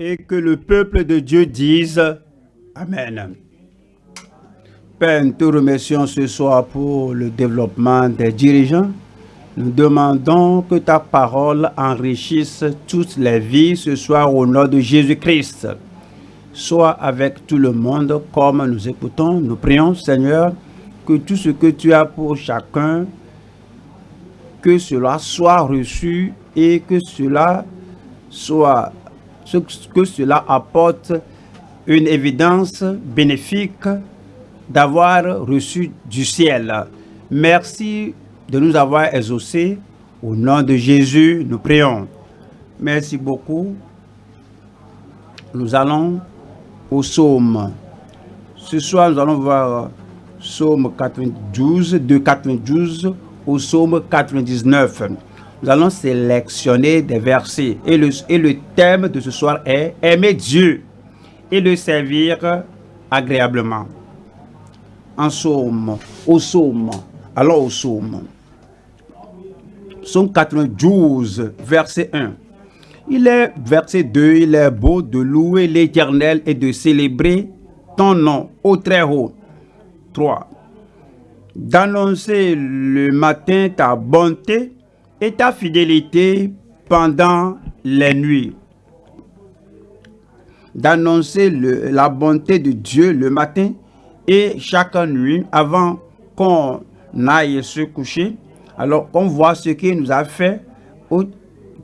et que le peuple de Dieu dise Amen. Père, nous te remercions ce soir pour le développement des dirigeants. Nous demandons que ta parole enrichisse toutes les vies ce soir au nom de Jésus-Christ. Sois avec tout le monde comme nous écoutons. Nous prions, Seigneur, que tout ce que tu as pour chacun, que cela soit reçu et que cela soit que cela apporte une évidence bénéfique d'avoir reçu du ciel. Merci de nous avoir exaucés. Au nom de Jésus, nous prions. Merci beaucoup. Nous allons au psaume. Ce soir, nous allons voir psaume 92, de 92 au psaume 99. Nous allons sélectionner des versets. Et le, et le thème de ce soir est Aimer Dieu et le servir agréablement. En psaume, au psaume. Allons au psaume. Psaume 92, verset 1. Il est, verset 2, il est beau de louer l'Éternel et de célébrer ton nom au très haut. 3. D'annoncer le matin ta bonté et ta fidélité pendant les nuits. D'annoncer la bonté de Dieu le matin et chaque nuit avant qu'on aille se coucher. Alors qu'on voit ce qu'il nous a fait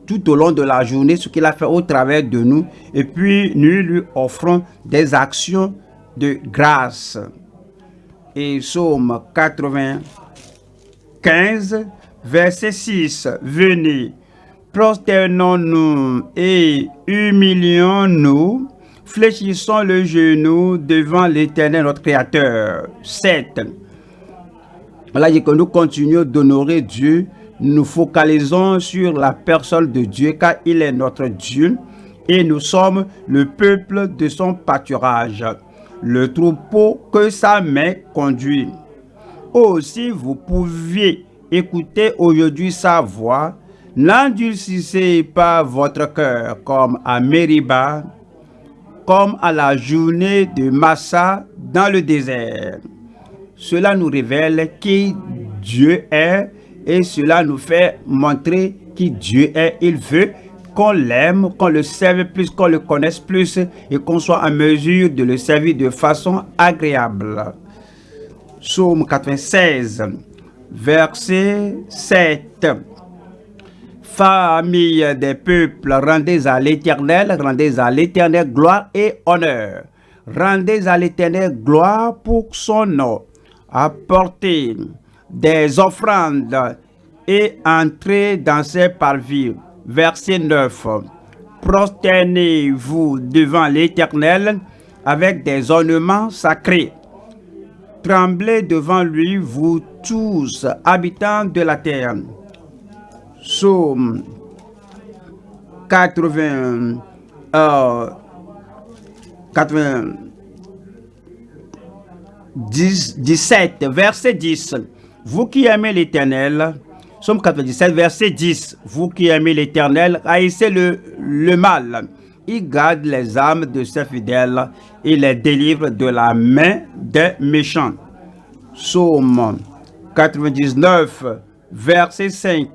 tout au long de la journée, ce qu'il a fait au travers de nous. Et puis nous lui offrons des actions de grâce. Et Psaume 95, verset 6. Venez, prosternons-nous et humilions-nous, fléchissons le genou devant l'Éternel, notre Créateur. 7. Voilà, que nous continuons d'honorer Dieu, nous focalisons sur la personne de Dieu, car il est notre Dieu, et nous sommes le peuple de son pâturage, le troupeau que sa main conduit. Aussi, vous pouviez écoutez aujourd'hui sa voix, n'endurcissez pas votre cœur comme à Mériba, comme à la journée de Massa dans le désert. Cela nous révèle qui Dieu est et cela nous fait montrer qui Dieu est. Il veut qu'on l'aime, qu'on le serve plus, qu'on le connaisse plus et qu'on soit en mesure de le servir de façon agréable. Psaume 96 verset 7. Famille des peuples, rendez à l'Éternel, rendez à l'Éternel gloire et honneur. Rendez à l'Éternel gloire pour son nom. Apportez des offrandes et entrez dans ses parvis. Verset 9. Prosternez-vous devant l'Éternel avec des ornements sacrés. Tremblez devant lui, vous tous, habitants de la terre. Psaume 80, euh, 17, verset 10. Vous qui aimez l'Éternel, Psaume 97, verset 10. Vous qui aimez l'Éternel, haïssez le, le mal. Il garde les âmes de ses fidèles et les délivre de la main des méchants. Psaume 99, verset 5.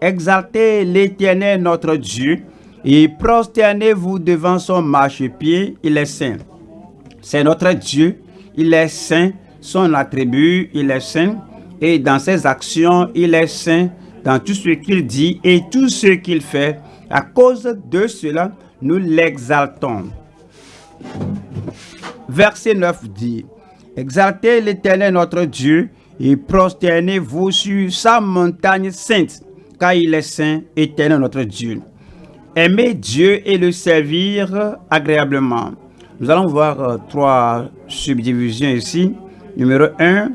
Exaltez l'Éternel notre Dieu et prosternez-vous devant son marchepied, il est saint. C'est notre Dieu, il est saint, son attribut, il est saint, et dans ses actions, il est saint, dans tout ce qu'il dit et tout ce qu'il fait. À cause de cela, nous l'exaltons. Verset 9 dit, Exaltez l'Éternel notre Dieu et prosternez-vous sur sa montagne sainte, car il est saint, éternel notre Dieu. Aimez Dieu et le servir agréablement. Nous allons voir euh, trois subdivisions ici. Numéro 1,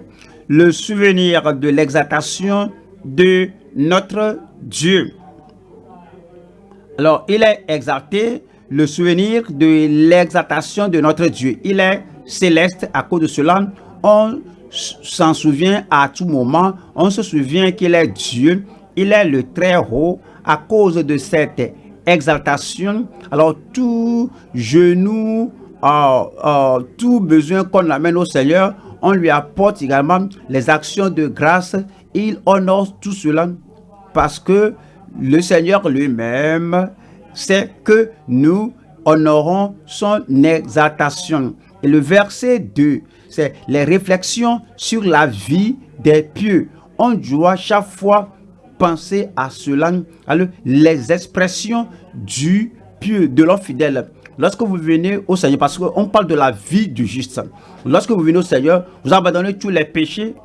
le souvenir de l'exaltation de notre Dieu. Alors, il est exalté, le souvenir de l'exaltation de notre Dieu. Il est céleste. À cause de cela, on s'en souvient à tout moment. On se souvient qu'il est Dieu. Il est le très haut. À cause de cette exaltation, alors tout genou, euh, euh, tout besoin qu'on amène au Seigneur, on lui apporte également les actions de grâce. Il honore tout cela parce que le Seigneur lui-même sait que nous honorons son exaltation. Et le verset 2, c'est les réflexions sur la vie des pieux. On doit chaque fois penser à cela, les expressions du pieux, de l'homme fidèle. Lorsque vous venez au Seigneur, parce qu'on parle de la vie du juste, lorsque vous venez au Seigneur, vous abandonnez tous les péchés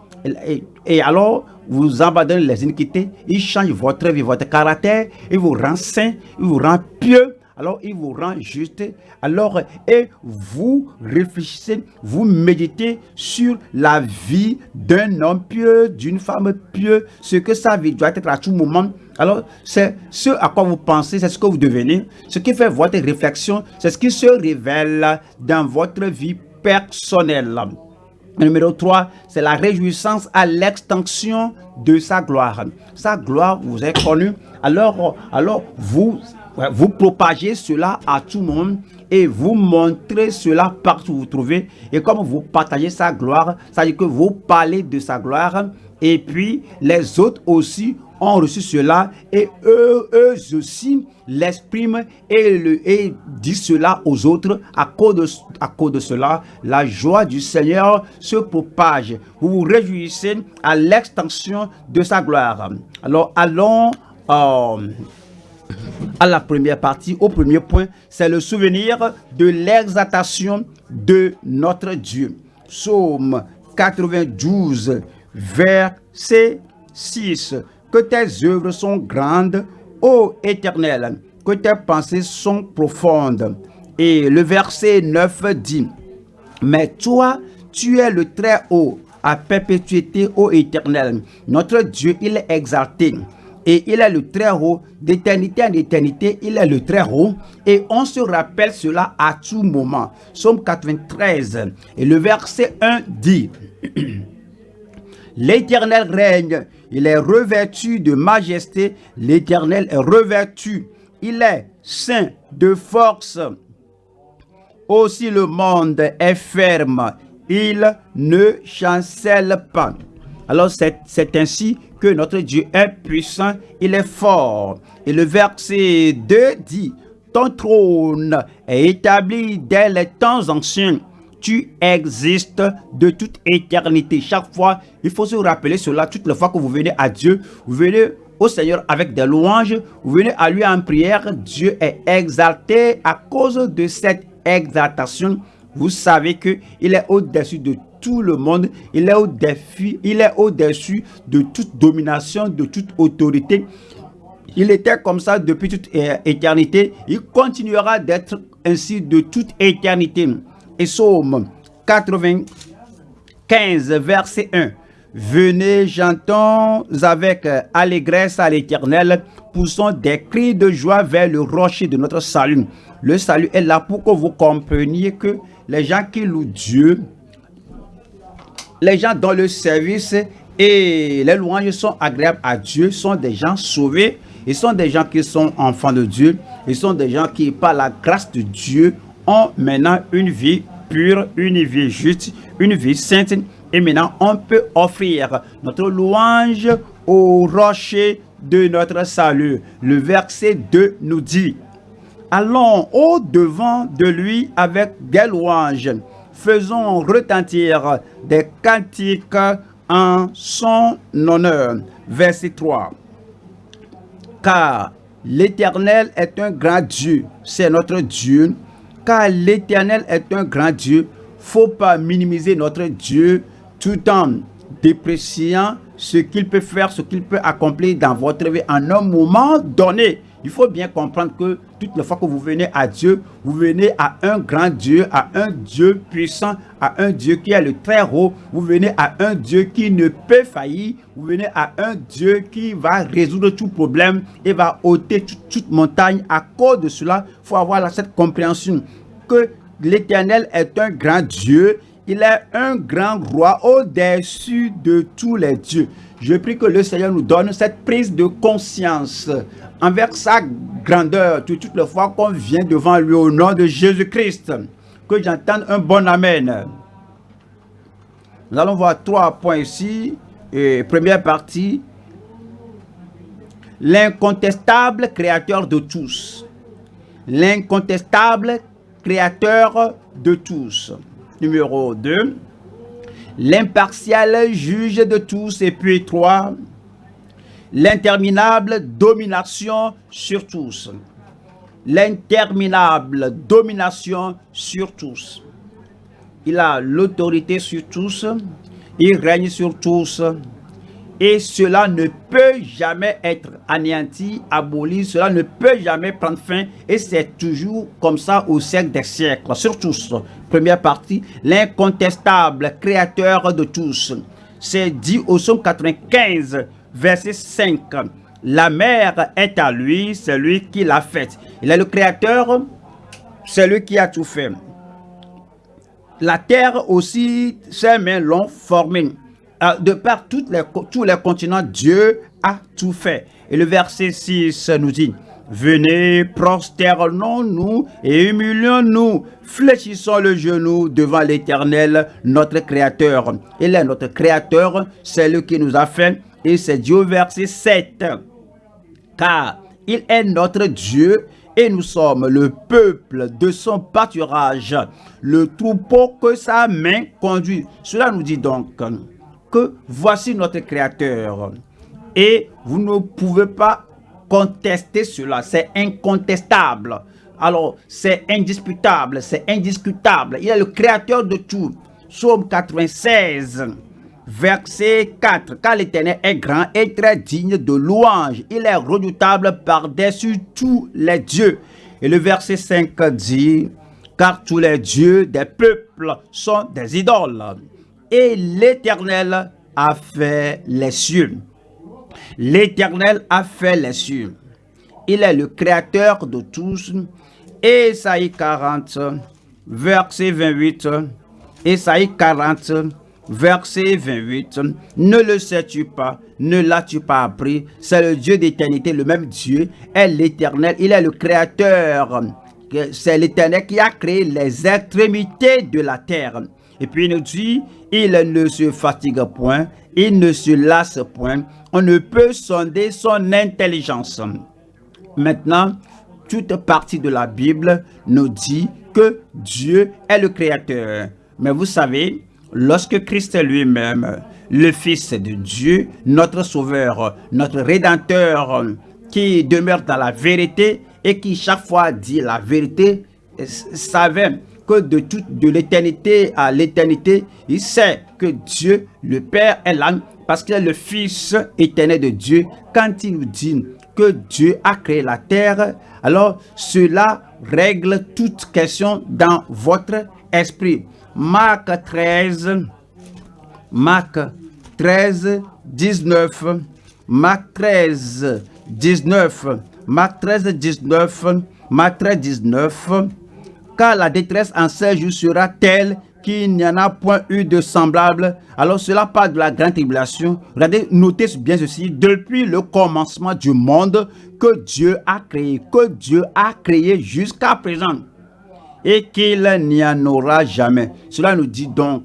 et, alors vous abandonnez les iniquités, il change votre vie, votre caractère, il vous rend saint, il vous rend pieux, alors il vous rend juste. Alors, et vous réfléchissez, vous méditez sur la vie d'un homme pieux, d'une femme pieux, ce que sa vie doit être à tout moment. Alors, c'est ce à quoi vous pensez, c'est ce que vous devenez. Ce qui fait votre réflexion, c'est ce qui se révèle dans votre vie personnelle. Numéro 3, c'est la réjouissance à l'extension de sa gloire. Sa gloire vous est connue. Alors, alors vous vous propagez cela à tout le monde et vous montrez cela partout où vous trouvez. Et comme vous partagez sa gloire, ça veut dire que vous parlez de sa gloire et puis les autres aussi ont reçu cela et eux, eux aussi l'expriment et, le, et disent cela aux autres. À cause, de, à cause de cela, la joie du Seigneur se propage. Vous vous réjouissez à l'extension de sa gloire. Alors allons... Euh, à la première partie, au premier point, c'est le souvenir de l'exaltation de notre Dieu. Psaume 92, verset 6. Que tes œuvres sont grandes, ô Éternel, que tes pensées sont profondes. Et le verset 9 dit, Mais toi, tu es le très haut, à perpétuité, ô Éternel. Notre Dieu, il est exalté et il est le très haut, d'éternité en éternité, il est le très haut, et on se rappelle cela à tout moment. Somme 93, et le verset 1 dit, L'Éternel règne, il est revêtu de majesté, l'Éternel est revêtu, il est saint de force. Aussi le monde est ferme, il ne chancelle pas. Alors c'est ainsi que notre Dieu est puissant, il est fort. Et le verset 2 dit, ton trône est établi dès les temps anciens. Tu existes de toute éternité. Chaque fois, il faut se rappeler cela. Toutes les fois que vous venez à Dieu, vous venez au Seigneur avec des louanges, vous venez à lui en prière. Dieu est exalté à cause de cette exaltation. Vous savez qu'il est au-dessus de tout le monde. Il est au-dessus il est au-dessus de toute domination, de toute autorité. Il était comme ça depuis toute éternité. Il continuera d'être ainsi de toute éternité. Et Psaume 95, verset 1. Venez, j'entends avec allégresse à l'éternel, poussons des cris de joie vers le rocher de notre salut. Le salut est là pour que vous compreniez que les gens qui louent Dieu, les gens dans le service et les louanges sont agréables à Dieu, sont des gens sauvés, ils sont des gens qui sont enfants de Dieu, ils sont des gens qui, par la grâce de Dieu, ont maintenant une vie une vie juste, une vie sainte. Et maintenant, on peut offrir notre louange au rocher de notre salut. Le verset 2 nous dit, Allons au devant de lui avec des louanges faisons retentir des cantiques en son honneur. Verset 3. Car l'Éternel est un grand Dieu, c'est notre Dieu. Car l'Éternel est un grand Dieu, faut pas minimiser notre Dieu tout en dépréciant ce qu'il peut faire, ce qu'il peut accomplir dans votre vie en un moment donné. Il faut bien comprendre que toutes les fois que vous venez à Dieu, vous venez à un grand Dieu, à un Dieu puissant, à un Dieu qui est le très haut. Vous venez à un Dieu qui ne peut faillir. Vous venez à un Dieu qui va résoudre tout problème et va ôter toute, montagne. À cause de cela, il faut avoir cette compréhension que l'Éternel est un grand Dieu. Il est un grand roi au-dessus de tous les dieux. Je prie que le Seigneur nous donne cette prise de conscience envers sa grandeur toutes les fois qu'on vient devant lui au nom de Jésus-Christ. Que j'entende un bon Amen. Nous allons voir trois points ici. Et première partie, l'incontestable créateur de tous. L'incontestable créateur de tous. Numéro 2, l'impartial juge de tous. Et puis 3, l'interminable domination sur tous. L'interminable domination sur tous. Il a l'autorité sur tous. Il règne sur tous. Et cela ne peut jamais être anéanti, aboli. Cela ne peut jamais prendre fin. Et c'est toujours comme ça au siècle des siècles. Sur tous. Première partie, l'incontestable créateur de tous. C'est dit au psaume 95, verset 5. La mer est à lui, c'est lui qui l'a faite. Il est le créateur, c'est lui qui a tout fait. La terre aussi, ses mains l'ont formée. Euh, de par toutes les, tous les continents, Dieu a tout fait. Et le verset 6 nous dit, Venez, prosternons-nous et humilions-nous, fléchissons le genou devant l'Éternel, notre Créateur. Il est notre Créateur, c'est lui qui nous a fait, et c'est Dieu verset 7. Car il est notre Dieu et nous sommes le peuple de son pâturage, le troupeau que sa main conduit. Cela nous dit donc voici notre Créateur. Et vous ne pouvez pas contester cela, c'est incontestable. Alors, c'est indisputable, c'est indiscutable. Il est le créateur de tout. Psaume 96, verset 4. Car l'Éternel est grand et très digne de louange. Il est redoutable par-dessus tous les dieux. Et le verset 5 dit, car tous les dieux des peuples sont des idoles. Et l'Éternel a fait les cieux. L'Éternel a fait les cieux. Il est le créateur de tous. Esaïe 40, verset 28. Esaïe 40, verset 28. Ne le sais-tu pas, ne l'as-tu pas appris? C'est le Dieu d'éternité, le même Dieu est l'éternel. Il est le créateur. C'est l'éternel qui a créé les extrémités de la terre. Et puis il nous dit, il ne se fatigue point, il ne se lasse point. On ne peut sonder son intelligence. Maintenant, toute partie de la Bible nous dit que Dieu est le Créateur. Mais vous savez, lorsque Christ lui-même, le Fils de Dieu, notre Sauveur, notre Rédempteur, qui demeure dans la vérité et qui chaque fois dit la vérité, savait de toute de l'éternité à l'éternité, il sait que Dieu, le Père, est là parce qu'il est le Fils éternel de Dieu. Quand il nous dit que Dieu a créé la terre, alors cela règle toute question dans votre esprit. Marc 13, Marc 13, 19, Marc 13, 19, Marc 13, 19, Marc 13, 19, car la détresse en ces jours sera telle qu'il n'y en a point eu de semblable. Alors cela parle de la grande tribulation. Regardez, notez bien ceci. Depuis le commencement du monde que Dieu a créé, que Dieu a créé jusqu'à présent. Et qu'il n'y en aura jamais. Cela nous dit donc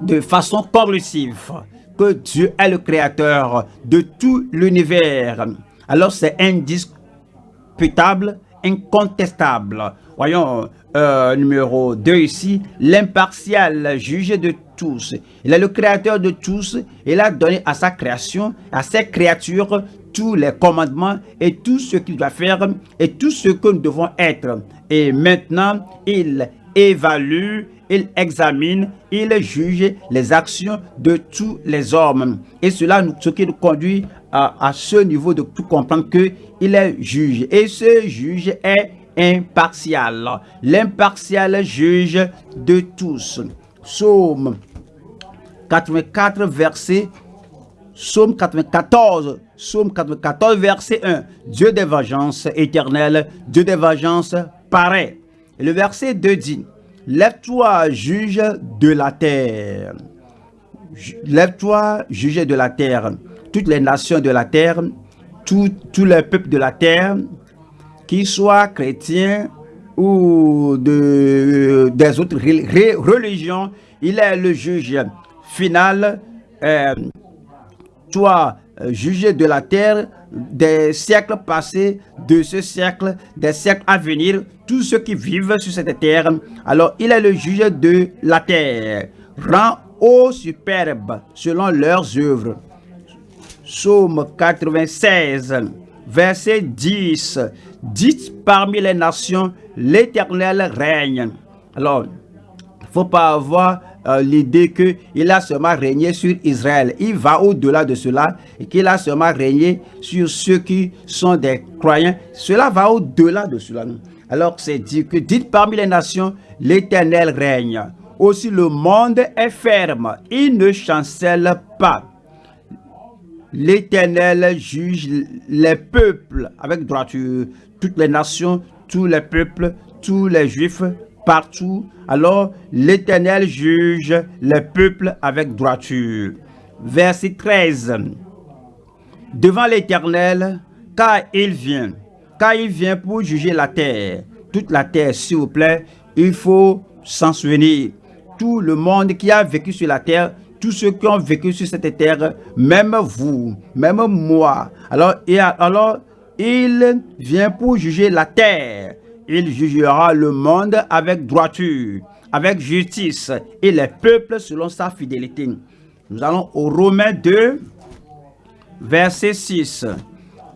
de façon conclusive que Dieu est le créateur de tout l'univers. Alors c'est indiscutable, incontestable. Voyons, euh, numéro 2 ici, l'impartial juge de tous. Il est le créateur de tous. Il a donné à sa création, à ses créatures, tous les commandements et tout ce qu'il doit faire et tout ce que nous devons être. Et maintenant, il évalue, il examine, il juge les actions de tous les hommes. Et cela, ce qui nous conduit à, à ce niveau de tout comprendre que il est juge. Et ce juge est impartial. L'impartial juge de tous. Psaume 84, verset Psaume 94, Psaume 94, verset 1. Dieu des vengeances éternelles, Dieu des vengeances paraît. Le verset 2 dit, Lève-toi, juge de la terre. lève-toi, juger de la terre, toutes les nations de la terre, tous les peuples de la terre, qu'ils soient chrétiens ou de, des autres religions, il est le juge final. Euh, toi, euh, juger de la terre, des siècles passés, de ce siècle, des siècles à venir, tous ceux qui vivent sur cette terre. Alors, il est le juge de la terre. Rend au superbe selon leurs œuvres. Psaume 96, verset 10. Dites parmi les nations, l'Éternel règne. Alors, il ne faut pas avoir euh, l'idée qu'il a seulement régné sur Israël. Il va au-delà de cela et qu'il a seulement régné sur ceux qui sont des croyants. Cela va au-delà de cela. Alors c'est dit que dites parmi les nations, l'Éternel règne. Aussi le monde est ferme, il ne chancelle pas. L'Éternel juge les peuples avec droiture, toutes les nations, tous les peuples, tous les juifs, partout. Alors l'Éternel juge les peuples avec droiture. Verset 13. Devant l'Éternel, car il vient, car il vient pour juger la terre. Toute la terre, s'il vous plaît, il faut s'en souvenir. Tout le monde qui a vécu sur la terre, tous ceux qui ont vécu sur cette terre, même vous, même moi. Alors, et alors il vient pour juger la terre. Il jugera le monde avec droiture, avec justice et les peuples selon sa fidélité. Nous allons au Romains 2, verset 6.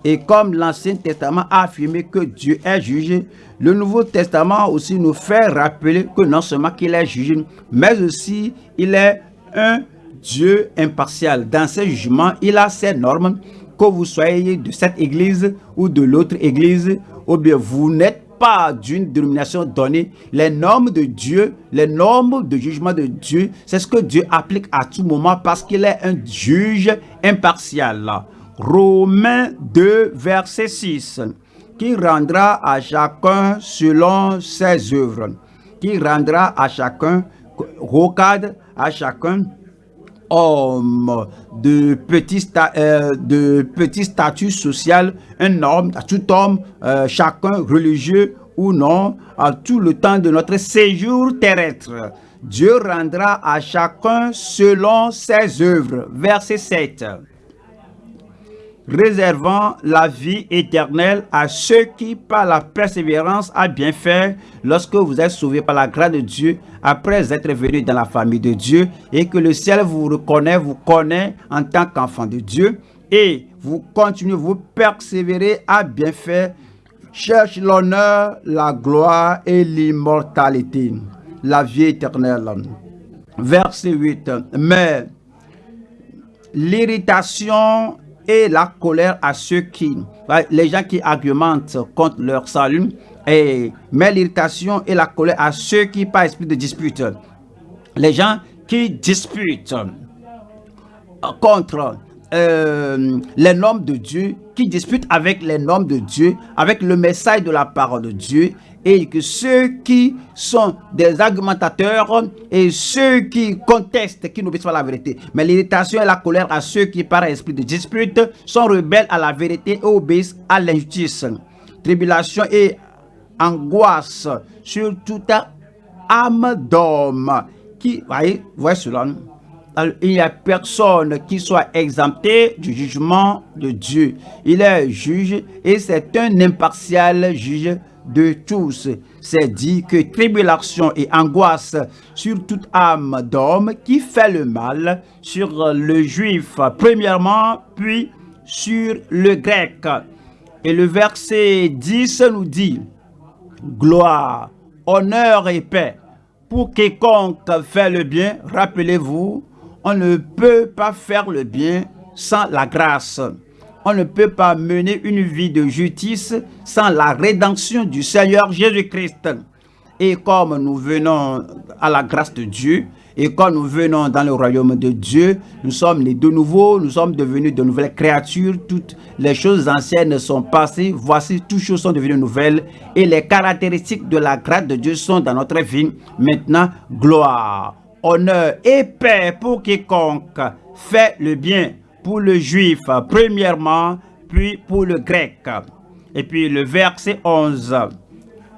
Et comme l'Ancien Testament a affirmé que Dieu est juge, le Nouveau Testament aussi nous fait rappeler que non seulement qu'il est juge, mais aussi il est un Dieu impartial. Dans ses jugements, il a ses normes, que vous soyez de cette église ou de l'autre église, ou bien vous n'êtes pas d'une dénomination donnée, les normes de Dieu, les normes de jugement de Dieu, c'est ce que Dieu applique à tout moment parce qu'il est un juge impartial. Romains 2, verset 6, qui rendra à chacun selon ses œuvres, qui rendra à chacun, rocade à chacun homme de petit, euh, statut social, un homme, tout homme, euh, chacun religieux ou non, à tout le temps de notre séjour terrestre. Dieu rendra à chacun selon ses œuvres. Verset 7 réservant la vie éternelle à ceux qui, par la persévérance, a bien fait lorsque vous êtes sauvés par la grâce de Dieu, après être venus dans la famille de Dieu, et que le ciel vous reconnaît, vous connaît en tant qu'enfant de Dieu, et vous continuez, vous persévérez à bien faire, cherche l'honneur, la gloire et l'immortalité, la vie éternelle. Verset 8. Mais l'irritation et la colère à ceux qui, les gens qui argumentent contre leur salut, et met l'irritation et la colère à ceux qui, par esprit de dispute, les gens qui disputent contre euh, les normes de Dieu, qui disputent avec les normes de Dieu, avec le message de la parole de Dieu, et que ceux qui sont des argumentateurs et ceux qui contestent, qui n'obéissent pas à la vérité. Mais l'irritation et la colère à ceux qui, par esprit de dispute, sont rebelles à la vérité et obéissent à l'injustice. Tribulation et angoisse sur toute âme d'homme. Qui, voyez, voyez cela. il n'y a personne qui soit exempté du jugement de Dieu. Il est juge et c'est un impartial juge de tous. C'est dit que tribulation et angoisse sur toute âme d'homme qui fait le mal, sur le juif premièrement, puis sur le grec. Et le verset 10 nous dit, gloire, honneur et paix. Pour quiconque fait le bien, rappelez-vous, on ne peut pas faire le bien sans la grâce. On ne peut pas mener une vie de justice sans la rédemption du Seigneur Jésus-Christ. Et comme nous venons à la grâce de Dieu, et quand nous venons dans le royaume de Dieu, nous sommes nés de nouveau, nous sommes devenus de nouvelles créatures. Toutes les choses anciennes sont passées. Voici, toutes choses sont devenues nouvelles. Et les caractéristiques de la grâce de Dieu sont dans notre vie. Maintenant, gloire, honneur et paix pour quiconque fait le bien, pour le juif premièrement, puis pour le grec. Et puis le verset 11.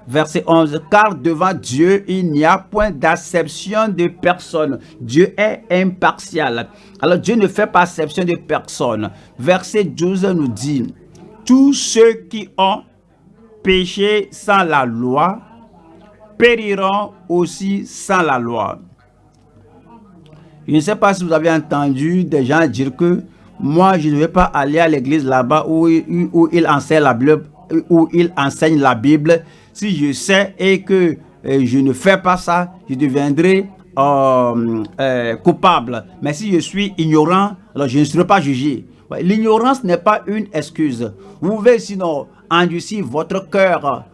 Verset 11, car devant Dieu, il n'y a point d'acception de personne. Dieu est impartial. Alors Dieu ne fait pas acception de personne. Verset 12 nous dit, tous ceux qui ont péché sans la loi périront aussi sans la loi. Je ne sais pas si vous avez entendu des gens dire que moi, je ne vais pas aller à l'église là-bas où, où, il enseigne la Bible, où il enseigne la Bible. Si je sais et que euh, je ne fais pas ça, je deviendrai euh, euh, coupable. Mais si je suis ignorant, alors je ne serai pas jugé. L'ignorance n'est pas une excuse. Vous pouvez sinon endurcir votre cœur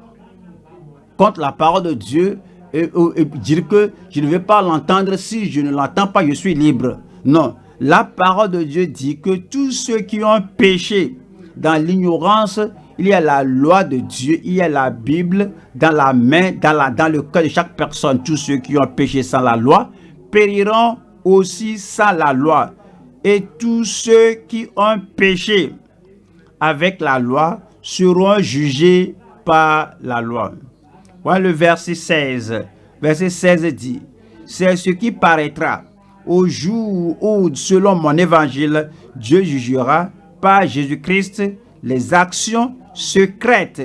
contre la parole de Dieu et, dire que je ne vais pas l'entendre. Si je ne l'entends pas, je suis libre. Non. La parole de Dieu dit que tous ceux qui ont péché dans l'ignorance, il y a la loi de Dieu, il y a la Bible dans la main, dans, dans le cœur de chaque personne. Tous ceux qui ont péché sans la loi périront aussi sans la loi. Et tous ceux qui ont péché avec la loi seront jugés par la loi. Voilà le verset 16. Verset 16 dit, c'est ce qui paraîtra au jour où, selon mon évangile, Dieu jugera par Jésus-Christ les actions secrètes.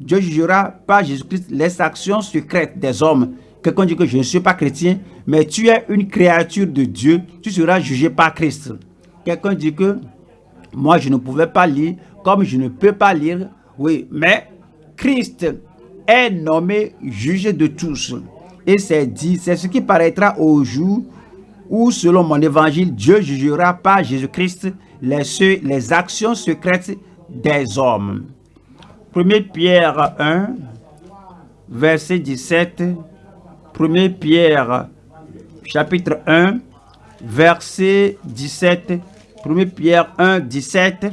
Dieu jugera par Jésus-Christ les actions secrètes des hommes. Quelqu'un dit que je ne suis pas chrétien, mais tu es une créature de Dieu, tu seras jugé par Christ. Quelqu'un dit que moi je ne pouvais pas lire, comme je ne peux pas lire, oui, mais Christ nommé juge de tous. Et c'est dit, c'est ce qui paraîtra au jour où, selon mon évangile, Dieu jugera par Jésus-Christ les, les actions secrètes des hommes. 1 Pierre 1, verset 17. 1 Pierre, chapitre 1, verset 17. 1 Pierre 1, 17.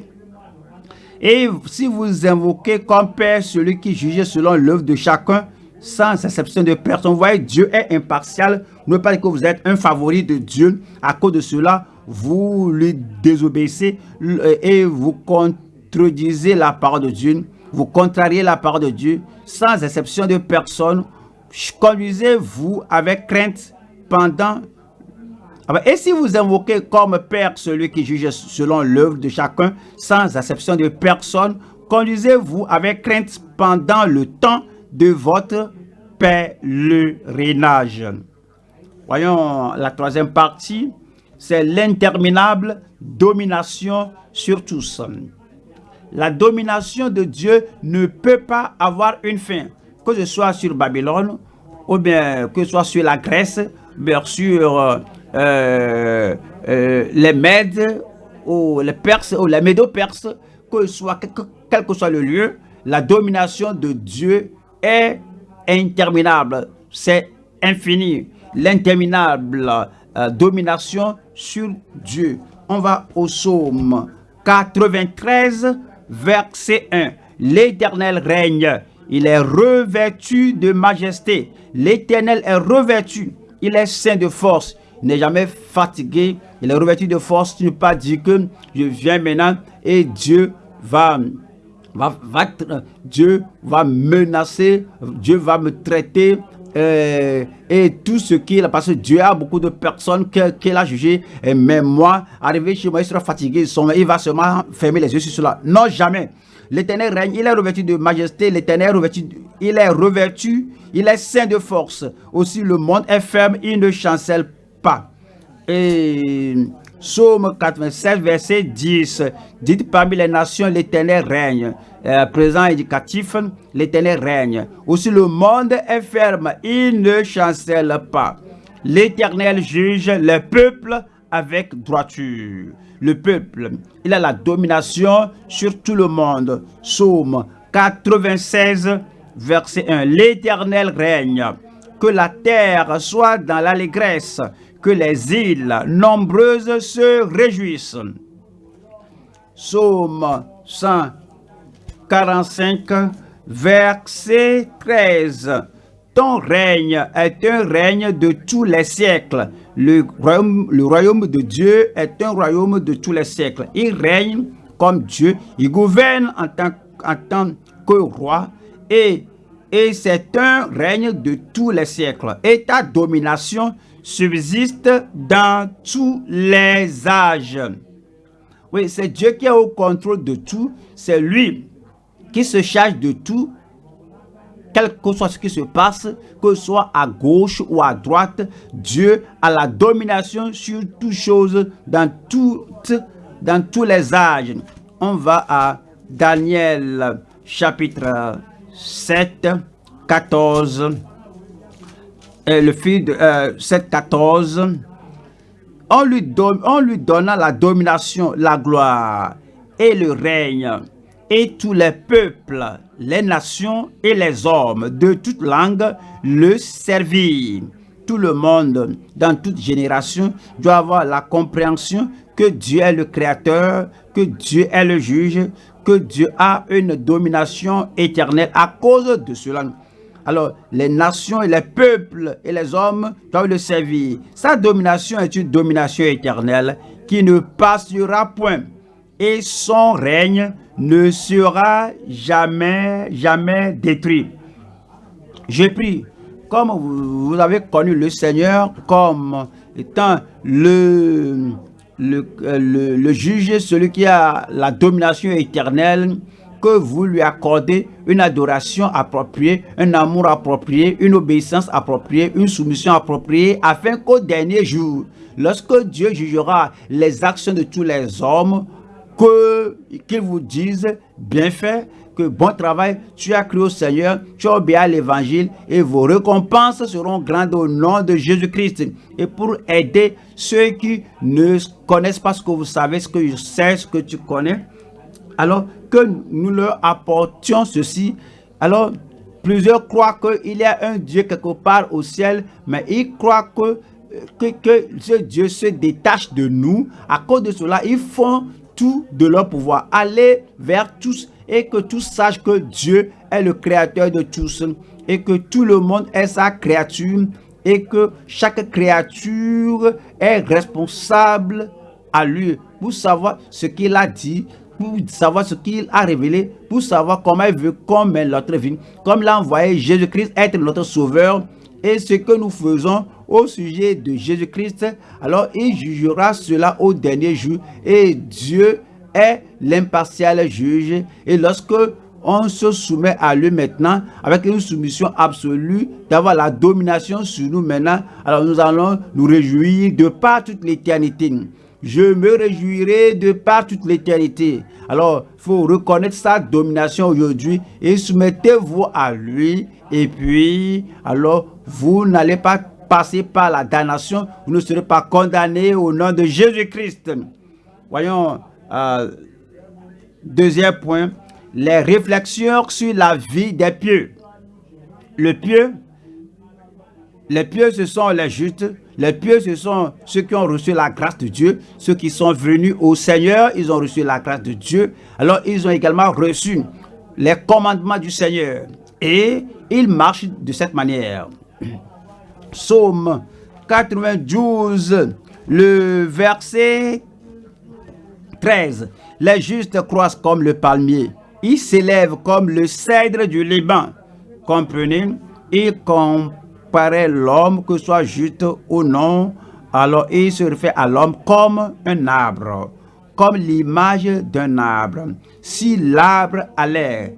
Et si vous invoquez comme Père celui qui juge selon l'œuvre de chacun, sans exception de personne, vous voyez, Dieu est impartial. Ne pas dire que vous êtes un favori de Dieu. À cause de cela, vous lui désobéissez et vous contredisez la parole de Dieu. Vous contrariez la parole de Dieu sans exception de personne. Conduisez-vous avec crainte pendant et si vous invoquez comme Père celui qui juge selon l'œuvre de chacun, sans exception de personne, conduisez-vous avec crainte pendant le temps de votre pèlerinage. Voyons la troisième partie, c'est l'interminable domination sur tous. La domination de Dieu ne peut pas avoir une fin, que ce soit sur Babylone, ou bien que ce soit sur la Grèce, bien sur euh, euh, les Mèdes ou les Perses ou les Médo-Perses, quel que soit le lieu, la domination de Dieu est interminable, c'est infini. L'interminable euh, domination sur Dieu. On va au psaume 93, verset 1. L'Éternel règne, il est revêtu de majesté. L'Éternel est revêtu, il est saint de force n'est jamais fatigué, il est revêtu de force, tu ne pas dire que je viens maintenant et Dieu va, va, menacer, Dieu va me traiter euh, et tout ce qu'il a, parce que Dieu a beaucoup de personnes qu'il a jugées, et même moi, arrivé chez moi, il sera fatigué, il va seulement fermer les yeux sur cela. Non, jamais. L'éternel règne, il est revêtu de majesté, l'éternel il est revêtu, il est saint de force. Aussi le monde est ferme, il ne chancelle Et Psaume 87, verset 10, dites parmi les nations, l'éternel règne. Euh, présent éducatif, l'éternel règne. Aussi le monde est ferme, il ne chancelle pas. L'éternel juge les peuples avec droiture. Le peuple, il a la domination sur tout le monde. Psaume 96, verset 1. L'éternel règne. Que la terre soit dans l'allégresse que les îles nombreuses se réjouissent. Psaume 145, verset 13. ton règne est un règne de tous les siècles. Le royaume, de Dieu est un royaume de tous les siècles. Il règne comme Dieu, il gouverne en tant, que roi et c'est un règne de tous les siècles. Et ta domination subsiste dans tous les âges. Oui, c'est Dieu qui est au contrôle de tout. C'est lui qui se charge de tout, quel que soit ce qui se passe, que ce soit à gauche ou à droite, Dieu a la domination sur toutes choses dans, toutes, dans tous les âges. On va à Daniel chapitre 7, 14, et le fil de 7, 14. On lui, on lui donna la domination, la gloire et le règne et tous les peuples, les nations et les hommes de toute langue le servirent. Tout le monde, dans toute génération, doit avoir la compréhension que Dieu est le créateur, que Dieu est le juge, que Dieu a une domination éternelle à cause de cela. Alors, les nations et les peuples et les hommes doivent le servir. Sa domination est une domination éternelle qui ne passera point. Et son règne ne sera jamais, jamais détruit. Je prie, comme vous avez connu le Seigneur comme étant le, le, le, juge, celui qui a la domination éternelle, que vous lui accordez une adoration appropriée, un amour approprié, une obéissance appropriée, une soumission appropriée, afin qu'au dernier jour, lorsque Dieu jugera les actions de tous les hommes, qu'ils vous disent, bien fait, que bon travail, tu as cru au Seigneur, tu as obéi à l'évangile et vos récompenses seront grandes au nom de Jésus-Christ. Et pour aider ceux qui ne connaissent pas ce que vous savez, ce que je sais, ce que tu connais, alors que nous leur apportions ceci, alors plusieurs croient qu'il y a un Dieu quelque part au ciel, mais ils croient que, que, ce Dieu se détache de nous. À cause de cela, ils font tout de leur pouvoir. Aller vers tous et que tous sachent que Dieu est le créateur de tous et que tout le monde est sa créature et que chaque créature est responsable à lui pour savoir ce qu'il a dit, pour savoir ce qu'il a révélé, pour savoir comment il veut qu'on mène notre vie, comme l'a envoyé Jésus-Christ être notre sauveur et ce que nous faisons au sujet de Jésus-Christ, alors il jugera cela au dernier jour. Et Dieu est l'impartial juge. Et lorsque on se soumet à lui maintenant avec une soumission absolue, d'avoir la domination sur nous maintenant, alors nous allons nous réjouir de par toute l'éternité. Je me réjouirai de par toute l'éternité. Alors, il faut reconnaître sa domination aujourd'hui et soumettez-vous à lui. Et puis, alors, vous n'allez pas passer par la damnation, vous ne serez pas condamné au nom de Jésus-Christ. Voyons, euh, deuxième point, les réflexions sur la vie des pieux. Le pieux, les pieux ce sont les justes, les pieux ce sont ceux qui ont reçu la grâce de Dieu, ceux qui sont venus au Seigneur, ils ont reçu la grâce de Dieu, alors ils ont également reçu les commandements du Seigneur et ils marchent de cette manière. Psaume 92, le verset 13. Les justes croissent comme le palmier. Ils s'élèvent comme le cèdre du Liban. Comprenez? Il comparait l'homme que soit juste ou non. Alors il se refait à l'homme comme un arbre, comme l'image d'un arbre. Si l'arbre a l'air,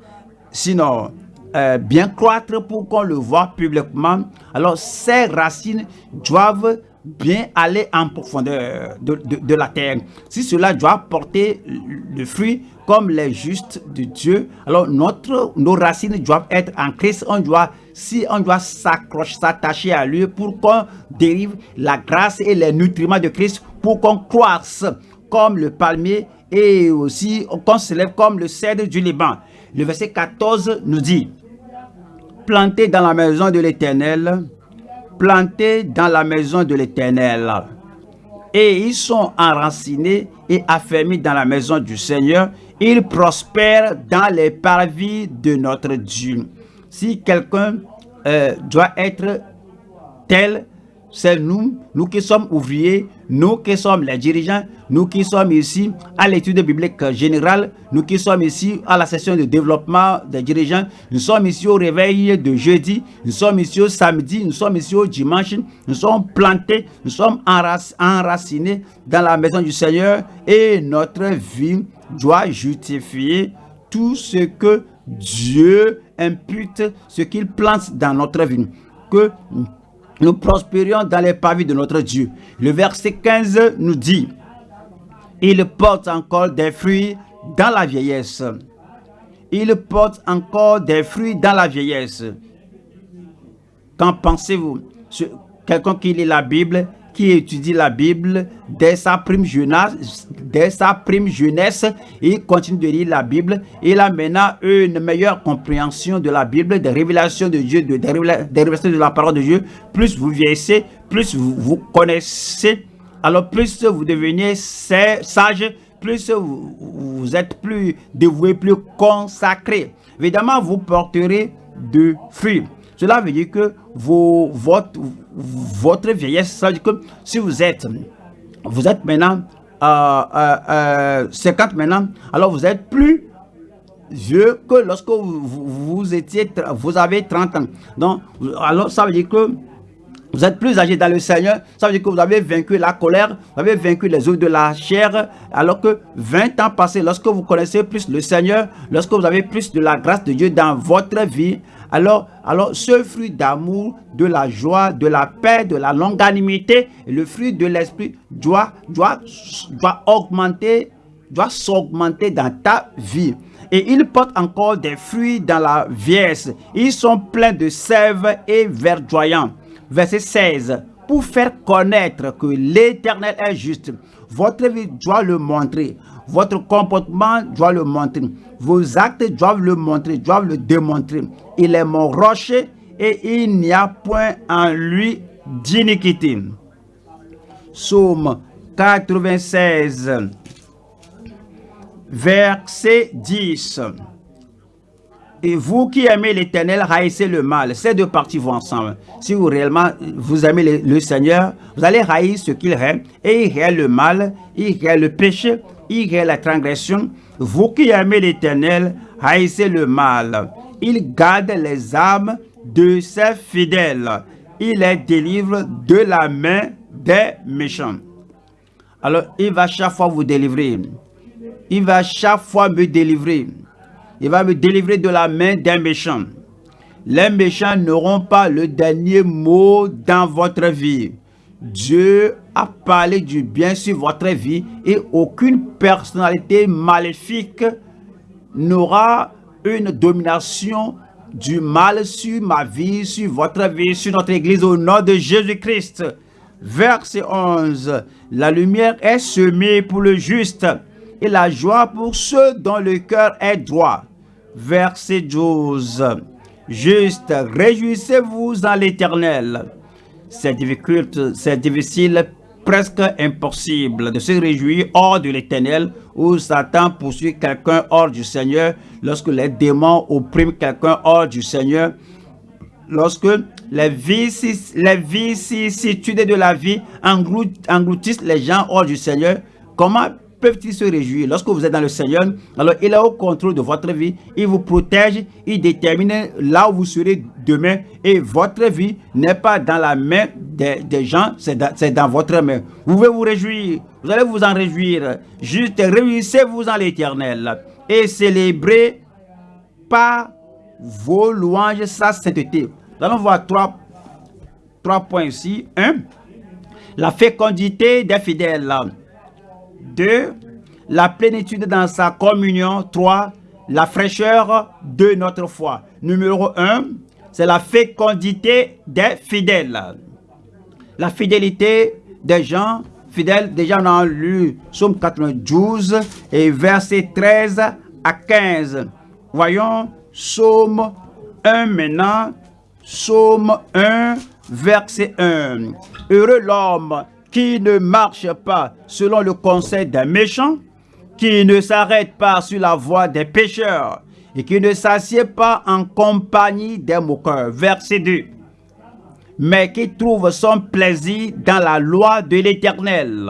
sinon euh, bien croître pour qu'on le voit publiquement, alors ces racines doivent bien aller en profondeur de, la terre. Si cela doit porter le fruit comme les justes de Dieu, alors notre, nos racines doivent être en Christ. On doit, si on doit s'accrocher, s'attacher à lui pour qu'on dérive la grâce et les nutriments de Christ, pour qu'on croisse comme le palmier et aussi qu'on se lève comme le cèdre du Liban. Le verset 14 nous dit, plantés dans la maison de l'Éternel, plantés dans la maison de l'Éternel. Et ils sont enracinés et affermis dans la maison du Seigneur. Ils prospèrent dans les parvis de notre Dieu. Si quelqu'un euh, doit être tel c'est nous, nous qui sommes ouvriers, nous qui sommes les dirigeants, nous qui sommes ici à l'étude biblique générale, nous qui sommes ici à la session de développement des dirigeants, nous sommes ici au réveil de jeudi, nous sommes ici au samedi, nous sommes ici au dimanche, nous sommes plantés, nous sommes enracinés dans la maison du Seigneur et notre vie doit justifier tout ce que Dieu impute, ce qu'il plante dans notre vie. Que nous prospérions dans les pavis de notre Dieu. Le verset 15 nous dit, il porte encore des fruits dans la vieillesse. Il porte encore des fruits dans la vieillesse. Qu'en pensez-vous? Quelqu'un qui lit la Bible, qui étudie la Bible dès sa prime jeunesse, dès sa prime jeunesse, il continue de lire la Bible. Il a maintenant une meilleure compréhension de la Bible, des révélations de Dieu, des révélations de la parole de Dieu. Plus vous vieillissez, plus vous, vous connaissez, alors plus vous devenez sage, plus vous, vous êtes plus dévoué, plus consacré. Évidemment, vous porterez de fruits. Cela veut dire que vos, votre, vieillesse, ça veut dire que si vous êtes, vous êtes maintenant euh, euh, 50 euh, maintenant, alors vous êtes plus vieux que lorsque vous, étiez, vous avez 30 ans. Donc, alors ça veut dire que vous êtes plus âgé dans le Seigneur, ça veut dire que vous avez vaincu la colère, vous avez vaincu les œufs de la chair, alors que 20 ans passés, lorsque vous connaissez plus le Seigneur, lorsque vous avez plus de la grâce de Dieu dans votre vie, alors, alors ce fruit d'amour, de la joie, de la paix, de la longanimité, le fruit de l'esprit doit, doit, doit augmenter, doit s'augmenter dans ta vie. Et il porte encore des fruits dans la vieillesse. Ils sont pleins de sève et verdoyants verset 16. Pour faire connaître que l'Éternel est juste, votre vie doit le montrer. Votre comportement doit le montrer. Vos actes doivent le montrer, doivent le démontrer. Il est mon rocher et il n'y a point en lui d'iniquité. Psaume 96, verset 10. Et vous qui aimez l'éternel, haïssez le mal. Ces deux parties vont ensemble. Si vous réellement vous aimez le, Seigneur, vous allez haïr ce qu'il aime. Et il haït le mal, il haït le péché, il haït la transgression. Vous qui aimez l'éternel, haïssez le mal. Il garde les âmes de ses fidèles. Il les délivre de la main des méchants. Alors, il va chaque fois vous délivrer. Il va chaque fois me délivrer. Il va me délivrer de la main d'un méchant. Les méchants n'auront pas le dernier mot dans votre vie. Dieu a parlé du bien sur votre vie et aucune personnalité maléfique n'aura une domination du mal sur ma vie, sur votre vie, sur notre église au nom de Jésus-Christ. Verset 11. La lumière est semée pour le juste la joie pour ceux dont le cœur est droit. Verset 12. Juste, réjouissez-vous en l'éternel. C'est difficile, c'est difficile, presque impossible de se réjouir hors de l'éternel où Satan poursuit quelqu'un hors du Seigneur, lorsque les démons oppriment quelqu'un hors du Seigneur, lorsque les vicissitudes de la vie engloutissent les gens hors du Seigneur, comment peuvent-ils se réjouir Lorsque vous êtes dans le Seigneur, alors il est au contrôle de votre vie, il vous protège, il détermine là où vous serez demain et votre vie n'est pas dans la main des, gens, c'est dans, votre main. Vous pouvez vous réjouir, vous allez vous en réjouir, juste réjouissez-vous en l'éternel et célébrez par vos louanges sa sainteté. Nous allons voir trois, trois points ici. Un, la fécondité des fidèles. 2. La plénitude dans sa communion. 3. La fraîcheur de notre foi. Numéro 1. C'est la fécondité des fidèles. La fidélité des gens fidèles. Déjà, on a lu Somme 92 et verset 13 à 15. Voyons Somme 1 maintenant. Somme 1, verset 1. Heureux l'homme qui ne marche pas selon le conseil des méchants, qui ne s'arrête pas sur la voie des pécheurs, et qui ne s'assied pas en compagnie des moqueurs. Verset 2. Mais qui trouve son plaisir dans la loi de l'Éternel.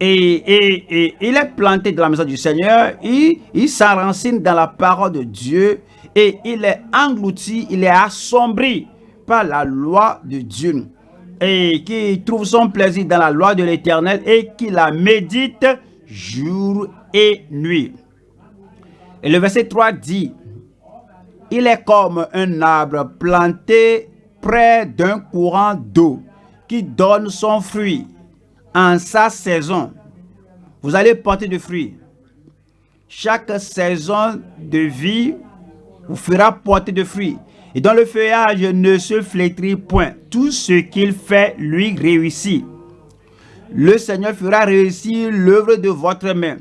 Et, il est planté dans la maison du Seigneur, il, il s'enracine dans la parole de Dieu et il est englouti, il est assombri par la loi de Dieu et qui trouve son plaisir dans la loi de l'Éternel et qui la médite jour et nuit. Et le verset 3 dit, il est comme un arbre planté près d'un courant d'eau qui donne son fruit en sa saison. Vous allez porter du fruit. Chaque saison de vie vous fera porter de fruits. Et dans le feuillage ne se flétrit point. Tout ce qu'il fait lui réussit. Le Seigneur fera réussir l'œuvre de votre main.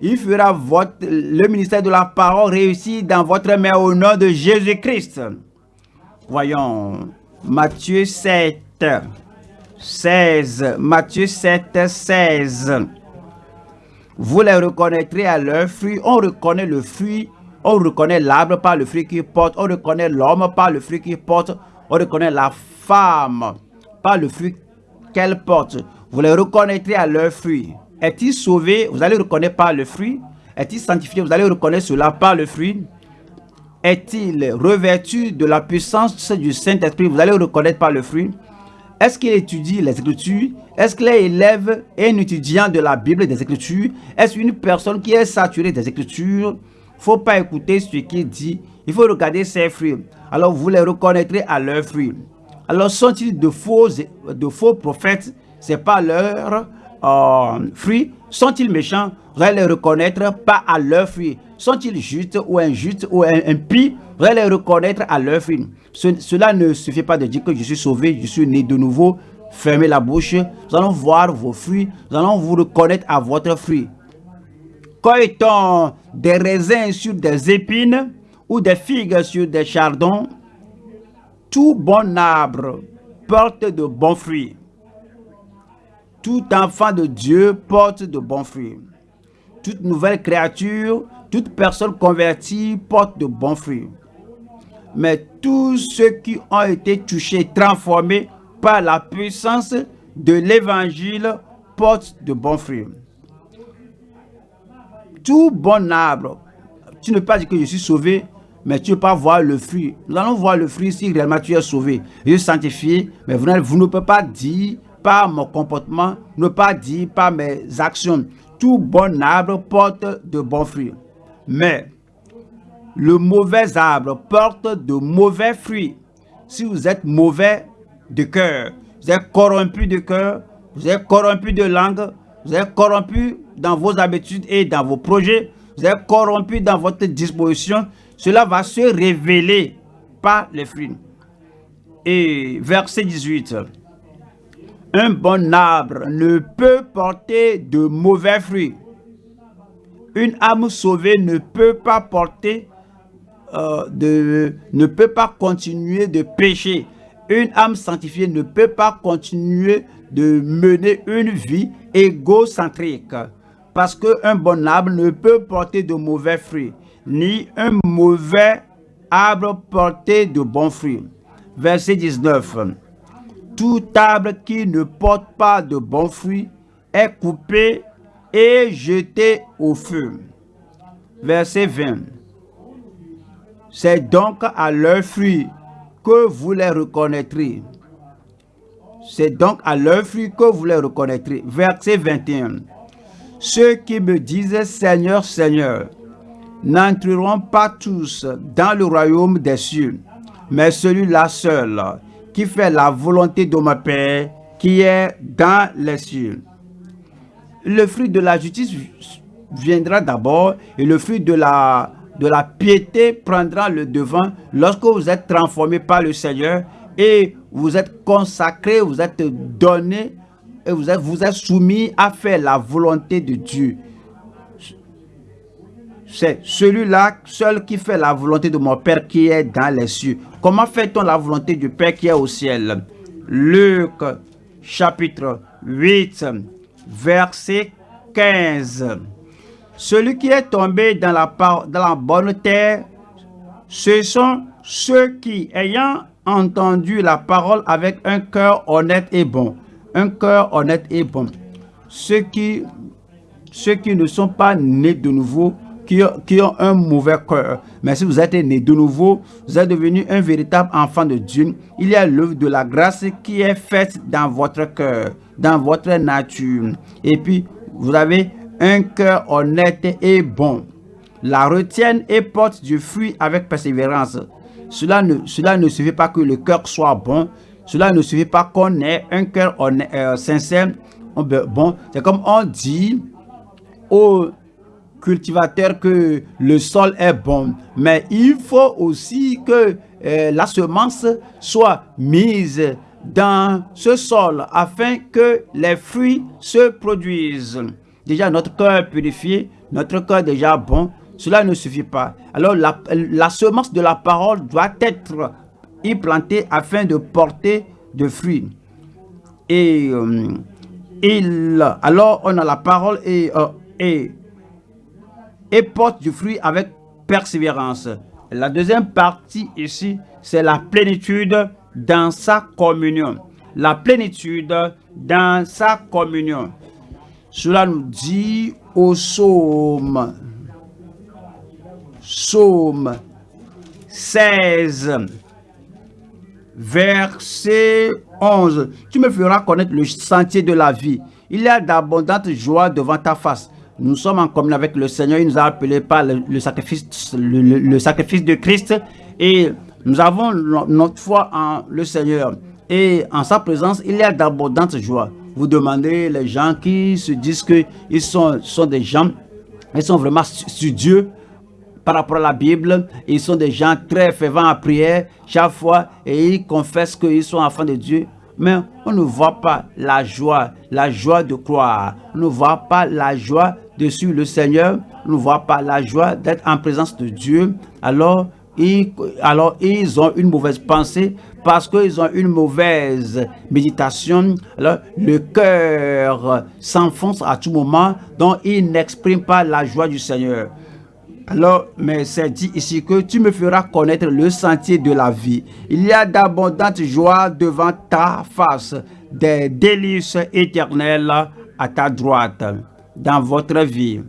Il fera votre, le ministère de la parole réussir dans votre main au nom de Jésus-Christ. Voyons, Matthieu 7, 16. Matthieu 7, 16. Vous les reconnaîtrez à leur fruit. On reconnaît le fruit on reconnaît l'arbre par le fruit qu'il porte. On reconnaît l'homme par le fruit qu'il porte. On reconnaît la femme par le fruit qu'elle porte. Vous les reconnaîtrez à leur fruit. Est-il sauvé? Vous allez reconnaître par le fruit. Est-il sanctifié? Vous allez reconnaître cela par le fruit. Est-il revêtu de la puissance du Saint-Esprit? Vous allez reconnaître par le fruit. Est-ce qu'il étudie les Écritures? Est-ce qu'il est élève et un étudiant de la Bible des Écritures? Est-ce une personne qui est saturée des Écritures? Faut pas écouter ce qu'il dit. Il faut regarder ses fruits. Alors vous les reconnaîtrez à leurs fruits. Alors sont-ils de faux, de faux prophètes? Pas leurs euh, fruits. Sont-ils méchants? Vous allez les reconnaître pas à leurs fruits. Sont-ils justes ou injustes ou impies? Vous allez les reconnaître à leurs fruits. cela ne suffit pas de dire que je suis sauvé, je suis né de nouveau. Fermez la bouche. Nous allons voir vos fruits. Nous allons vous reconnaître à votre fruit cueille des raisins sur des épines ou des figues sur des chardons, tout bon arbre porte de bons fruits. Tout enfant de Dieu porte de bons fruits. Toute nouvelle créature, toute personne convertie porte de bons fruits. Mais tous ceux qui ont été touchés, transformés par la puissance de l'évangile portent de bons fruits tout bon arbre. Tu ne peux pas dire que je suis sauvé, mais tu ne peux pas voir le fruit. Nous allons voir le fruit si réellement tu es sauvé. Je suis sanctifié, mais vous, vous ne pouvez pas dire par mon comportement, ne pas dire par mes actions. Tout bon arbre porte de bons fruits. Mais le mauvais arbre porte de mauvais fruits. Si vous êtes mauvais de cœur, vous êtes corrompu de cœur, vous êtes corrompu de langue, vous êtes corrompu dans vos habitudes et dans vos projets, vous êtes corrompu dans votre disposition, cela va se révéler par les fruits. Et verset 18. Un bon arbre ne peut porter de mauvais fruits. Une âme sauvée ne peut pas porter, euh, de, ne peut pas continuer de pécher. Une âme sanctifiée ne peut pas continuer de mener une vie égocentrique. Parce qu'un bon arbre ne peut porter de mauvais fruits, ni un mauvais arbre porter de bons fruits. Verset 19. Tout arbre qui ne porte pas de bons fruits est coupé et jeté au feu. Verset 20. C'est donc à leurs fruits que vous les reconnaîtrez. C'est donc à leurs fruits que vous les reconnaîtrez. Verset 21. Ceux qui me disent Seigneur, Seigneur, n'entreront pas tous dans le royaume des cieux, mais celui-là seul, qui fait la volonté de mon Père, qui est dans les cieux. Le fruit de la justice viendra d'abord et le fruit de la, de la piété prendra le devant lorsque vous êtes transformé par le Seigneur et vous êtes consacré, vous êtes donné et vous êtes, vous êtes soumis à faire la volonté de Dieu. C'est celui-là seul qui fait la volonté de mon Père qui est dans les cieux. Comment fait-on la volonté du Père qui est au ciel? Luc chapitre 8 verset 15. Celui qui est tombé dans la, dans la bonne terre, ce sont ceux qui, ayant entendu la parole avec un cœur honnête et bon, un cœur honnête et bon, ceux qui, ceux qui ne sont pas nés de nouveau, qui, qui ont un mauvais cœur. Mais si vous êtes né de nouveau, vous êtes devenu un véritable enfant de Dieu. Il y a l'œuvre de la grâce qui est faite dans votre cœur, dans votre nature. Et puis, vous avez un cœur honnête et bon. La retienne et porte du fruit avec persévérance. Cela ne, cela ne suffit pas que le cœur soit bon. Cela ne suffit pas qu'on ait un cœur euh, sincère. Bon, c'est comme on dit aux cultivateurs que le sol est bon. Mais il faut aussi que euh, la semence soit mise dans ce sol afin que les fruits se produisent. Déjà, notre cœur purifié, notre cœur déjà bon, cela ne suffit pas. Alors, la, semence de la parole doit être implantée afin de porter de fruits. Et euh, il, alors, on a la parole et, euh, et, et porte du fruit avec persévérance. La deuxième partie ici, c'est la plénitude dans sa communion. La plénitude dans sa communion. Cela nous dit au psaume, psaume 16, verset 11. Tu me feras connaître le sentier de la vie. Il y a d'abondantes joies devant ta face. Nous sommes en commun avec le Seigneur. Il nous a appelés par le, sacrifice, le, sacrifice de Christ. Et nous avons notre foi en le Seigneur. Et en sa présence, il y a d'abondantes joies. Vous demandez les gens qui se disent qu'ils sont, sont des gens, ils sont vraiment studieux par rapport à la Bible. Ils sont des gens très fervents à prière chaque fois et ils confessent qu'ils sont enfants de Dieu. Mais on ne voit pas la joie, la joie de croire. On ne voit pas la joie de suivre le Seigneur. On ne voit pas la joie d'être en présence de Dieu. Alors, ils, alors, ils ont une mauvaise pensée parce qu'ils ont une mauvaise méditation. Alors, le cœur s'enfonce à tout moment, donc ils n'expriment pas la joie du Seigneur. Alors, mais c'est dit ici que tu me feras connaître le sentier de la vie. Il y a d'abondantes joies devant ta face, des délices éternelles à ta droite dans votre vie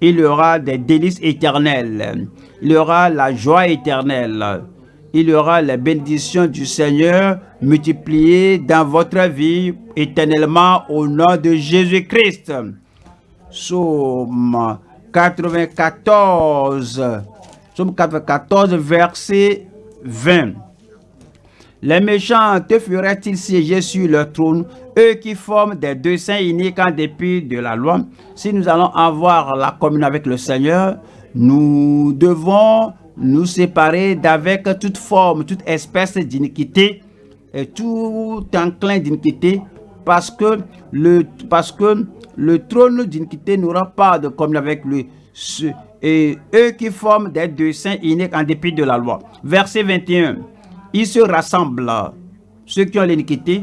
il y aura des délices éternelles. Il y aura la joie éternelle. Il y aura la bénédiction du Seigneur multipliée dans votre vie éternellement au nom de Jésus-Christ. Somme 94. Somme 94, verset 20. Les méchants te feraient-ils siéger sur leur trône, eux qui forment des deux saints iniques en dépit de la loi? Si nous allons avoir la communion avec le Seigneur, nous devons nous séparer d'avec toute forme, toute espèce d'iniquité et tout enclin d'iniquité parce que le, parce que le trône d'iniquité n'aura pas de communion avec lui. Et eux qui forment des deux saints iniques en dépit de la loi. Verset 21. Ils se rassemblent, ceux qui ont l'iniquité,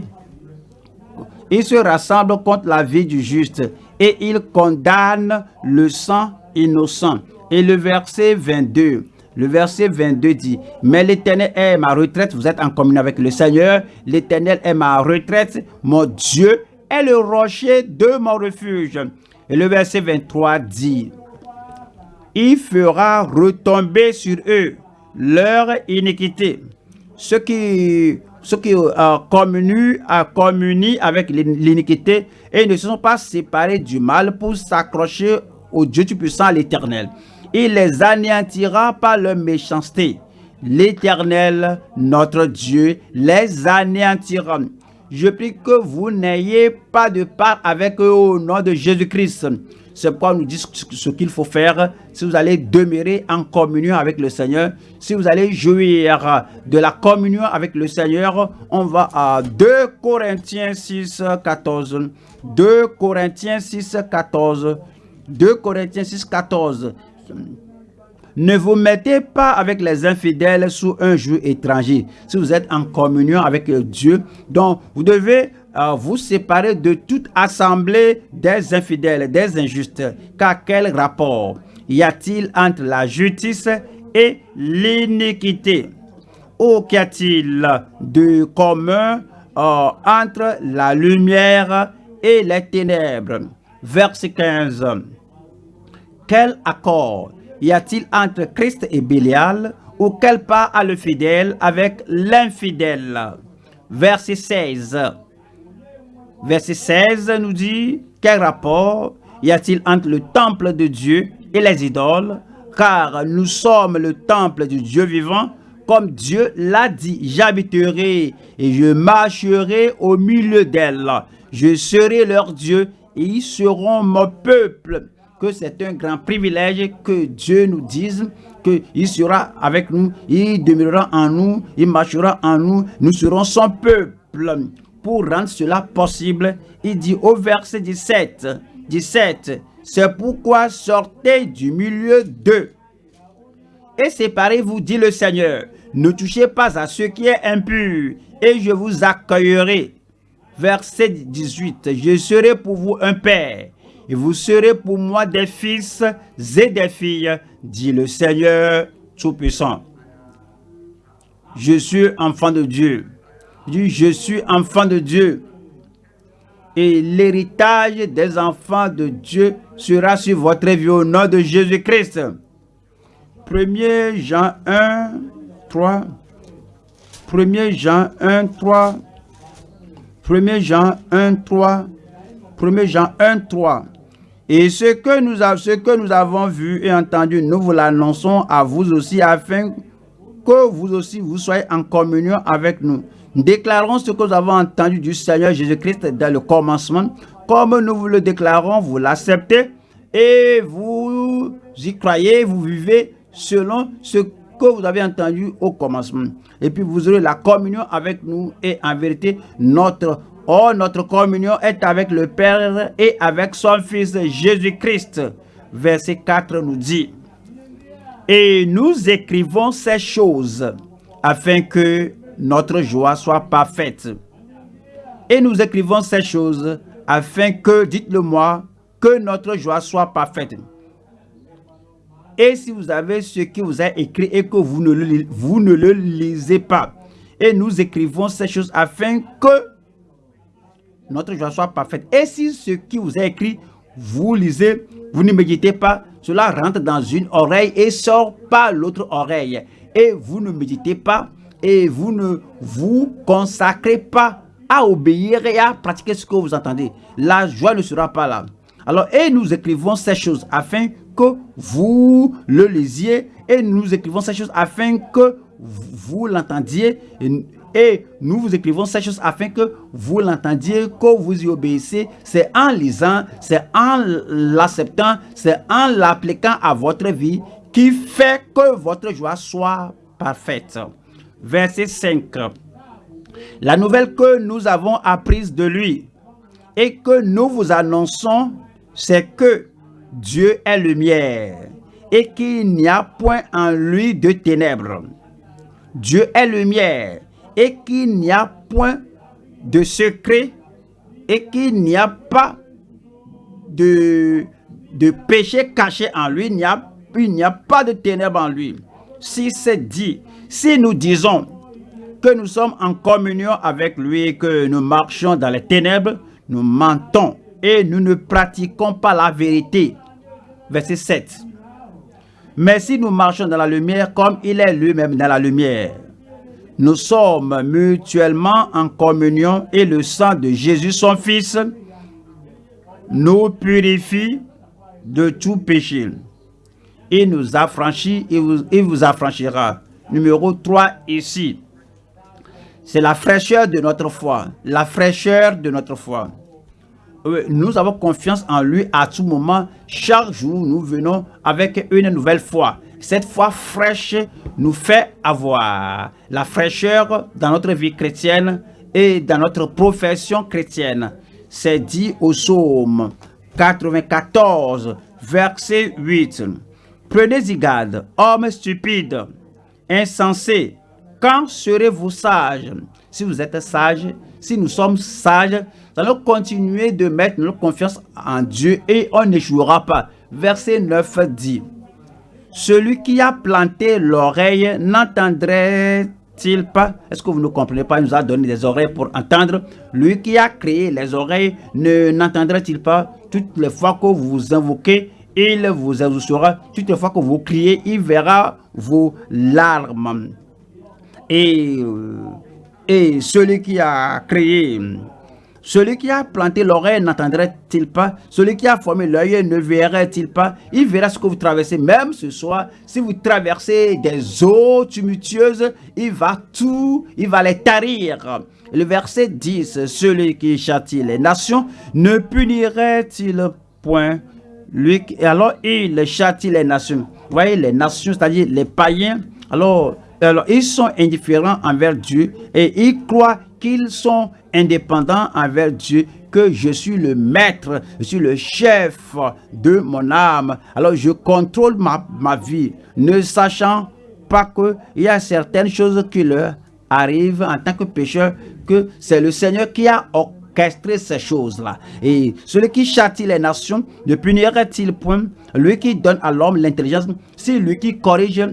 ils se rassemblent contre la vie du juste et ils condamnent le sang innocent. Et le verset 22, le verset 22 dit, « Mais l'Éternel est ma retraite. » Vous êtes en communion avec le Seigneur. « L'Éternel est ma retraite. Mon Dieu est le rocher de mon refuge. » Et le verset 23 dit, « Il fera retomber sur eux leur iniquité. » ceux qui, ceux qui euh, euh, avec l'iniquité et ne se sont pas séparés du mal pour s'accrocher au Dieu Tout-Puissant, l'Éternel. Il les anéantira par leur méchanceté. L'Éternel, notre Dieu, les anéantira. Je prie que vous n'ayez pas de part avec eux au nom de Jésus-Christ. C'est pourquoi nous dit ce qu'il faut faire si vous allez demeurer en communion avec le Seigneur. Si vous allez jouir de la communion avec le Seigneur, on va à 2 Corinthiens 6, 14. 2 Corinthiens 6, 14. 2 Corinthiens 6, 14. Ne vous mettez pas avec les infidèles sous un joug étranger. Si vous êtes en communion avec Dieu, donc vous devez euh, vous séparer de toute assemblée des infidèles, des injustes. Car quel rapport y a-t-il entre la justice et l'iniquité? Ou qu'y a-t-il de commun euh, entre la lumière et les ténèbres? Verset 15. Quel accord y a-t-il entre Christ et Bélial ou quel part a le fidèle avec l'infidèle? Verset 16. Verset 16 nous dit, quel rapport y a-t-il entre le temple de Dieu et les idoles? Car nous sommes le temple du Dieu vivant, comme Dieu l'a dit, j'habiterai et je marcherai au milieu d'elles. Je serai leur Dieu et ils seront mon peuple. Que c'est un grand privilège que Dieu nous dise qu'il sera avec nous, il demeurera en nous, il marchera en nous, nous serons son peuple. Pour rendre cela possible, il dit au verset 17, 17, c'est pourquoi sortez du milieu d'eux et séparez-vous, dit le Seigneur. Ne touchez pas à ce qui est impur et je vous accueillerai. Verset 18, je serai pour vous un père et vous serez pour moi des fils et des filles, dit le Seigneur Tout-Puissant. Je suis enfant de Dieu. je suis enfant de Dieu. Et l'héritage des enfants de Dieu sera sur votre vie au nom de Jésus-Christ. 1 Jean 1, 3. 1 Jean 1, 3. 1 Jean 1, 3. 1 Jean 1, 3. Et ce que, nous avons vu et entendu, nous vous l'annonçons à vous aussi afin que vous aussi vous soyez en communion avec. Nous déclarons ce que nous avons entendu du Seigneur Jésus-Christ dans le commencement. Comme nous vous le déclarons, vous l'acceptez et vous y croyez, vous vivez selon ce que vous avez entendu au commencement. Et puis vous aurez la communion avec nous et en vérité, notre Oh, notre communion est avec le Père et avec son Fils Jésus-Christ. Verset 4 nous dit, Et nous écrivons ces choses afin que notre joie soit parfaite. Et nous écrivons ces choses afin que, dites-le moi, que notre joie soit parfaite. Et si vous avez ce qui vous a écrit et que vous ne le lisez pas, et nous écrivons ces choses afin que notre joie soit parfaite. Et si ce qui vous est écrit, vous lisez, vous ne méditez pas, cela rentre dans une oreille et sort par l'autre oreille. Et vous ne méditez pas et vous ne vous consacrez pas à obéir et à pratiquer ce que vous entendez. La joie ne sera pas là. Alors, et nous écrivons ces choses afin que vous le lisiez et nous écrivons ces choses afin que vous l'entendiez nous vous écrivons ces choses afin que vous l'entendiez, que vous y obéissez. C'est en lisant, c'est en l'acceptant, c'est en l'appliquant à votre vie qui fait que votre joie soit parfaite. Verset 5. La nouvelle que nous avons apprise de lui et que nous vous annonçons, c'est que Dieu est lumière et qu'il n'y a point en lui de ténèbres. Dieu est lumière et qu'il n'y a point de secret et qu'il n'y a pas de, péché caché en lui, il n'y a, a pas de ténèbres en lui. Si c'est dit, si nous disons que nous sommes en communion avec lui et que nous marchons dans les ténèbres, nous mentons et nous ne pratiquons pas la vérité. Verset 7. Mais si nous marchons dans la lumière comme il est lui-même dans la lumière, nous sommes mutuellement en communion et le sang de Jésus, son Fils, nous purifie de tout péché. Il nous affranchit et vous, il vous affranchira. Numéro 3 ici. C'est la fraîcheur de notre foi. La fraîcheur de notre foi. Nous avons confiance en lui à tout moment. Chaque jour, nous venons avec une nouvelle foi cette foi fraîche nous fait avoir la fraîcheur dans notre vie chrétienne et dans notre profession chrétienne. C'est dit au psaume 94, verset 8. Prenez-y garde, hommes stupides, insensés, quand serez-vous sages? Si vous êtes sages, si nous sommes sages, nous allons continuer de mettre notre confiance en Dieu et on n'échouera pas. Verset 9 dit, Celui qui a planté l'oreille n'entendrait-il pas? Est-ce que vous ne comprenez pas? Il nous a donné des oreilles pour entendre. Lui qui a créé les oreilles ne n'entendrait-il pas? Toutes les fois que vous vous invoquez, il vous exaucera. Toutes les fois que vous criez, il verra vos larmes. Et, euh, et celui qui a créé, celui qui a planté l'oreille n'entendrait-il pas? Celui qui a formé l'œil ne verrait-il pas? Il verra ce que vous traversez. Même ce soir, si vous traversez des eaux tumultueuses, il va tout, il va les tarir. Le verset 10, celui qui châtie les nations, ne punirait-il point lui, alors il châtie les nations. Vous voyez, les nations, c'est-à-dire les païens, alors, alors ils sont indifférents envers Dieu et ils croient qu'ils sont indépendants envers Dieu, que je suis le maître, je suis le chef de mon âme. Alors je contrôle ma, vie, ne sachant pas qu'il y a certaines choses qui leur arrivent en tant que pécheur, que c'est le Seigneur qui a ces choses-là. Et celui qui châtie les nations ne punirait-il point Lui qui donne à l'homme l'intelligence, c'est lui qui corrige,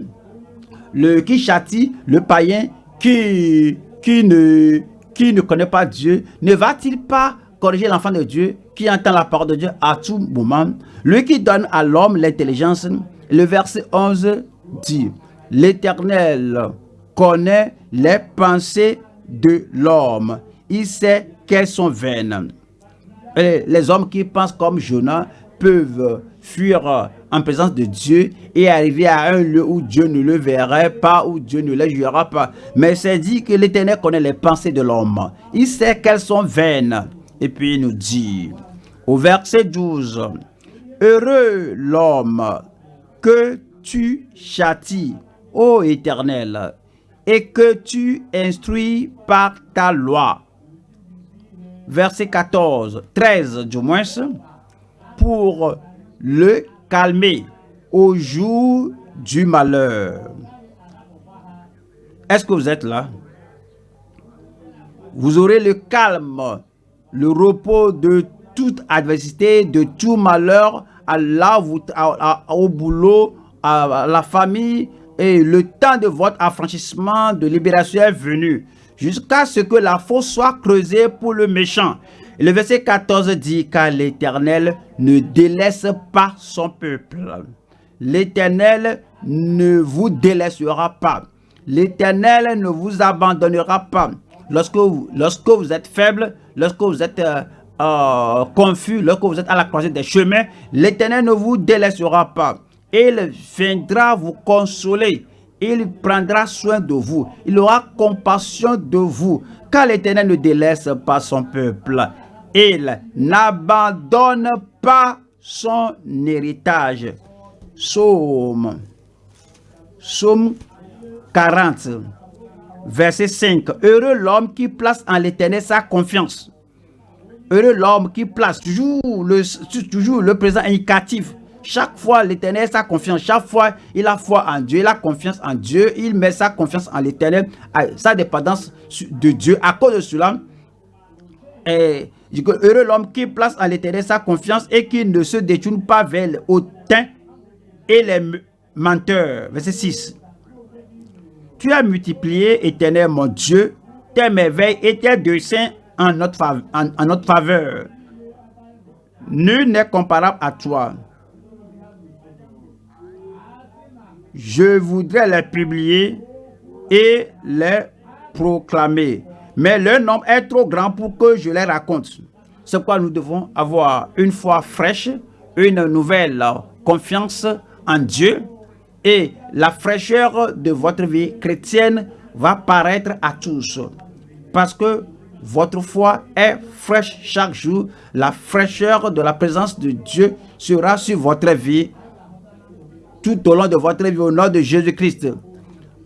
le qui châtie le païen qui, qui, ne, qui ne connaît pas Dieu, ne va-t-il pas corriger l'enfant de Dieu qui entend la parole de Dieu à tout moment? Lui qui donne à l'homme l'intelligence, le verset 11 dit, L'Éternel connaît les pensées de l'homme. Il sait qu'elles sont vaines. les hommes qui pensent comme Jonas peuvent fuir en présence de Dieu et arriver à un lieu où Dieu ne le verrait pas, où Dieu ne le jugera pas. Mais c'est dit que l'Éternel connaît les pensées de l'homme. Il sait qu'elles sont vaines. Et puis il nous dit, au verset 12, Heureux l'homme que tu châties, ô Éternel, et que tu instruis par ta loi verset 14, 13 du moins, pour le calmer au jour du malheur. Est-ce que vous êtes là? Vous aurez le calme, le repos de toute adversité, de tout malheur, à au boulot, à la famille, et le temps de votre affranchissement, de libération est venu jusqu'à ce que la fosse soit creusée pour le méchant. Le verset 14 dit, car l'Éternel ne délaisse pas son peuple. L'Éternel ne vous délaissera pas. L'Éternel ne vous abandonnera pas. Lorsque vous, vous êtes faible, lorsque vous êtes euh, euh, confus, lorsque vous êtes à la croisée des chemins, l'Éternel ne vous délaissera pas. Il viendra vous consoler il prendra soin de vous. Il aura compassion de vous. Car l'Éternel ne délaisse pas son peuple. Il n'abandonne pas son héritage. Psaume, Psaume 40, verset 5. Heureux l'homme qui place en l'Éternel sa confiance. Heureux l'homme qui place toujours le, toujours le présent indicatif chaque fois, l'éternel sa confiance. Chaque fois, il a foi en Dieu. Il a confiance en Dieu. Il met sa confiance en l'éternel. Sa dépendance de Dieu. À cause de cela, et, heureux l'homme qui place en l'éternel sa confiance et qui ne se détourne pas vers le hautain et les menteurs. Verset 6. Tu as multiplié, éternel mon Dieu, tes merveilles et tes desseins en notre, en notre faveur. Nul n'est comparable à toi. je voudrais les publier et les proclamer. Mais leur nombre est trop grand pour que je les raconte. C'est pourquoi nous devons avoir une foi fraîche, une nouvelle confiance en Dieu et la fraîcheur de votre vie chrétienne va paraître à tous. Parce que votre foi est fraîche chaque jour. La fraîcheur de la présence de Dieu sera sur votre vie tout au long de votre vie au nom de Jésus-Christ.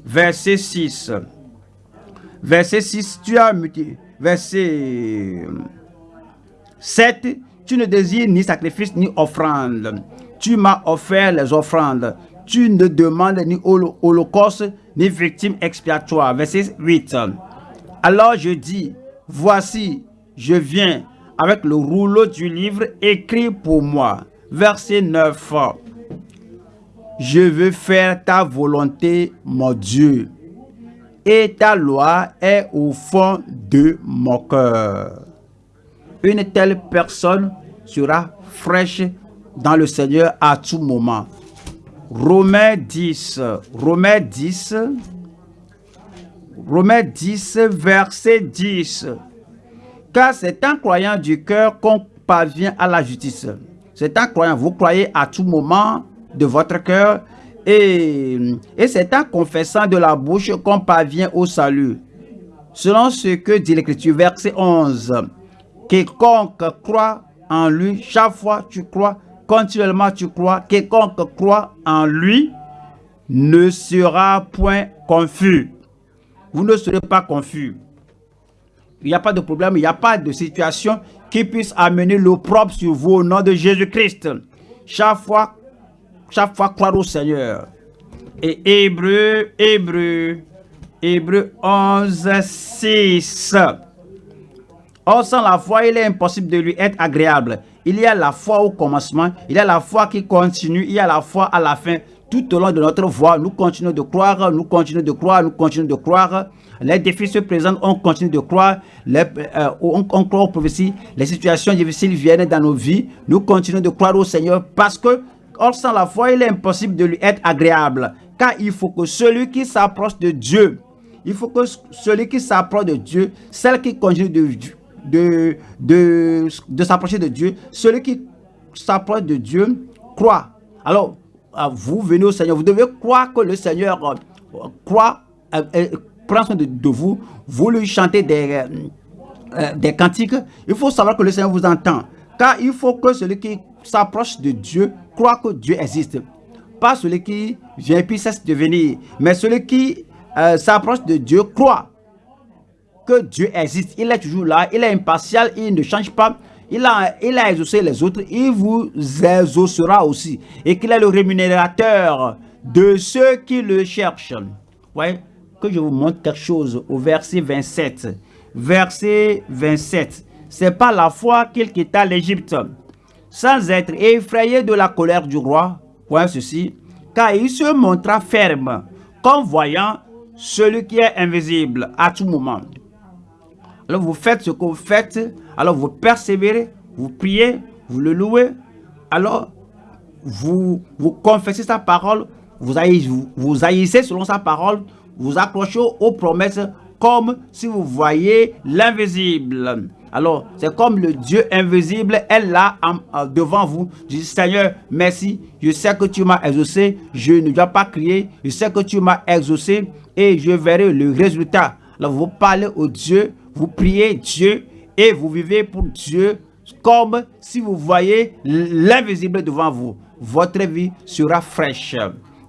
Verset 6. Verset 6, tu as. Verset 7, tu ne désires ni sacrifice ni offrande. Tu m'as offert les offrandes. tu ne demandes ni holocauste, ni victime expiatoire. Verset 8. Alors je dis, voici, je viens avec le rouleau du livre écrit pour moi. Verset 9. Je veux faire ta volonté, mon Dieu, et ta loi est au fond de mon cœur. Une telle personne sera fraîche dans le Seigneur à tout moment. Romains 10, Romains 10, Romains 10, verset 10. Car c'est un croyant du cœur qu'on parvient à la justice. C'est un croyant, vous croyez à tout moment de votre cœur et, c'est en confessant de la bouche qu'on parvient au salut. Selon ce que dit l'Écriture, verset 11. Quiconque croit en lui, chaque fois tu crois, continuellement tu crois, quiconque croit en lui ne sera point confus. Vous ne serez pas confus. Il n'y a pas de problème, il n'y a pas de situation qui puisse amener l'opprobre sur vous au nom de Jésus-Christ. Chaque fois, chaque fois croire au Seigneur. Et Hébreu, Hébreu, Hébreu 11, 6. Or, sans la foi, il est impossible de lui être agréable. Il y a la foi au commencement, il y a la foi qui continue, il y a la foi à la fin. Tout au long de notre voie, nous continuons de croire, nous continuons de croire, nous continuons de croire. Les défis se présentent, on continue de croire. Euh, on, croit aux prophéties. Les situations difficiles viennent dans nos vies. Nous continuons de croire au Seigneur parce que, or sans la foi, il est impossible de lui être agréable. Car il faut que celui qui s'approche de Dieu, il faut que celui qui s'approche de Dieu, celle qui continue de, de, de, de s'approcher de Dieu, celui qui s'approche de Dieu croit. Alors, vous venez au Seigneur, vous devez croire que le Seigneur euh, croit, euh, euh, prend soin de, vous, vous lui chantez des, des cantiques. Il faut savoir que le Seigneur vous entend. Car il faut que celui qui s'approche de Dieu croit que Dieu existe. Pas celui qui vient puis cesse de venir, mais celui qui s'approche de Dieu croit que Dieu existe. Il est toujours là, il est impartial, il ne change pas. Il a, il a exaucé les autres, il vous exaucera aussi. Et qu'il est le rémunérateur de ceux qui le cherchent. Ouais, que je vous montre quelque chose au verset 27. Verset 27. C'est pas la foi qu'il quitta l'Égypte, sans être effrayé de la colère du roi. Voyez ceci. Car il se montra ferme, comme voyant celui qui est invisible à tout moment. Alors vous faites ce que vous faites, alors vous persévérez, vous priez, vous le louez, alors vous, vous confessez sa parole, vous, haïssez, vous, selon sa parole, vous accrochez aux promesses comme si vous voyez l'invisible. Alors, c'est comme le Dieu invisible est là devant vous. Je dis, Seigneur, merci. Je sais que tu m'as exaucé. Je ne dois pas crier. Je sais que tu m'as exaucé et je verrai le résultat. Alors, vous parlez au Dieu vous priez Dieu et vous vivez pour Dieu comme si vous voyez l'invisible devant vous. Votre vie sera fraîche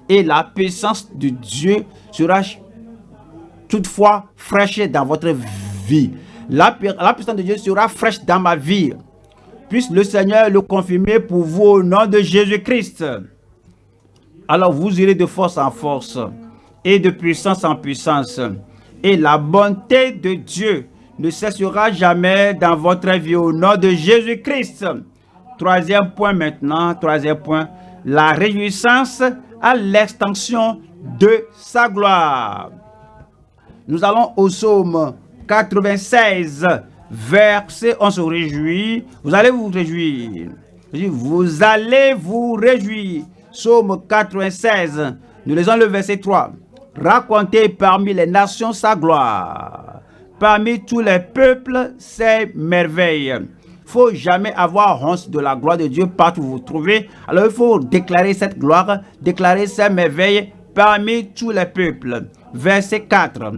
et la puissance de Dieu sera toutefois fraîche dans votre vie. La, puissance de Dieu sera fraîche dans ma vie. Puisse le Seigneur le confirmer pour vous au nom de Jésus-Christ. Alors vous irez de force en force et de puissance en puissance. Et la bonté de Dieu ne cessera jamais dans votre vie au nom de Jésus-Christ. Troisième point maintenant, troisième point, la réjouissance à l'extension de sa gloire. Nous allons au psaume 96, verset, on se réjouit, vous allez vous réjouir. Vous allez vous réjouir. Psaume 96, nous lisons le verset 3. Racontez parmi les nations sa gloire parmi tous les peuples ses merveilles. Il faut jamais avoir honte de la gloire de Dieu partout où vous vous trouvez. Alors il faut déclarer cette gloire, déclarer ses merveilles parmi tous les peuples. Verset 4.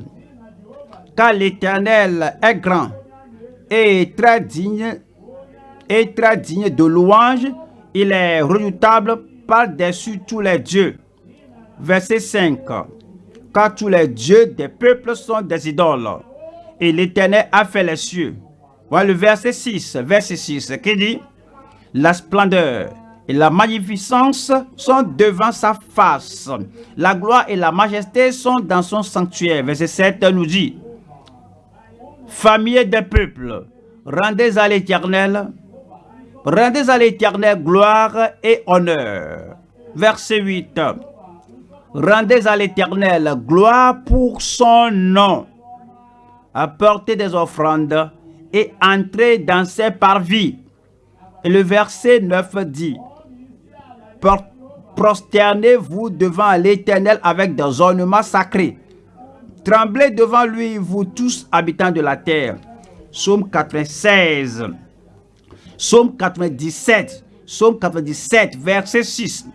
Car l'Éternel est grand et très digne et très digne de louange, il est redoutable par-dessus tous les dieux. Verset 5. Car tous les dieux des peuples sont des idoles et l'Éternel a fait les cieux. Voilà le verset 6, verset 6, qui dit, la splendeur et la magnificence sont devant sa face. La gloire et la majesté sont dans son sanctuaire. Verset 7 nous dit, Famille des peuples, rendez à l'Éternel, rendez à l'Éternel gloire et honneur. Verset 8, rendez à l'Éternel gloire pour son nom. Apportez des offrandes et entrez dans ses parvis. Et le verset 9 dit, prosternez-vous devant l'Éternel avec des ornements sacrés. Tremblez devant lui, vous tous habitants de la terre. Psaume 96. Psaume 97. Psaume 97, verset 6.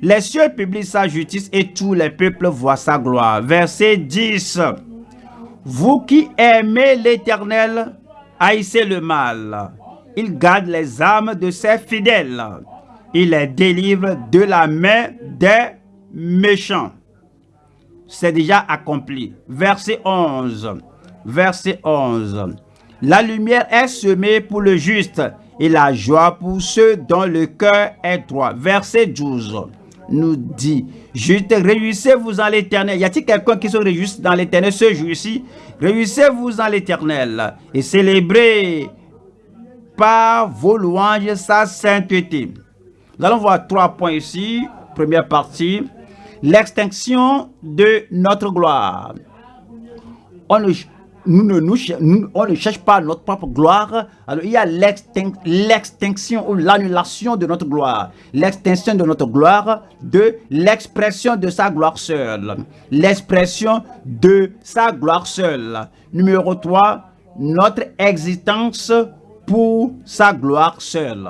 Les cieux publient sa justice et tous les peuples voient sa gloire. Verset 10. Vous qui aimez l'Éternel, haïssez le mal. Il garde les âmes de ses fidèles il les délivre de la main des méchants. C'est déjà accompli. Verset 11. Verset 11. La lumière est semée pour le juste et la joie pour ceux dont le cœur est droit. Verset 12 nous dit, juste réjouissez-vous en l'éternel. Y a-t-il quelqu'un qui se réjouit dans l'éternel ce jour-ci? Réjouissez-vous en l'éternel et célébrez par vos louanges sa sainteté. Nous allons voir trois points ici. Première partie, l'extinction de notre gloire. On ne, cherche pas notre propre gloire. Alors, il y a l'extinction ou l'annulation de notre gloire. L'extinction de notre gloire de l'expression de sa gloire seule. L'expression de sa gloire seule. Numéro 3, notre existence pour sa gloire seule.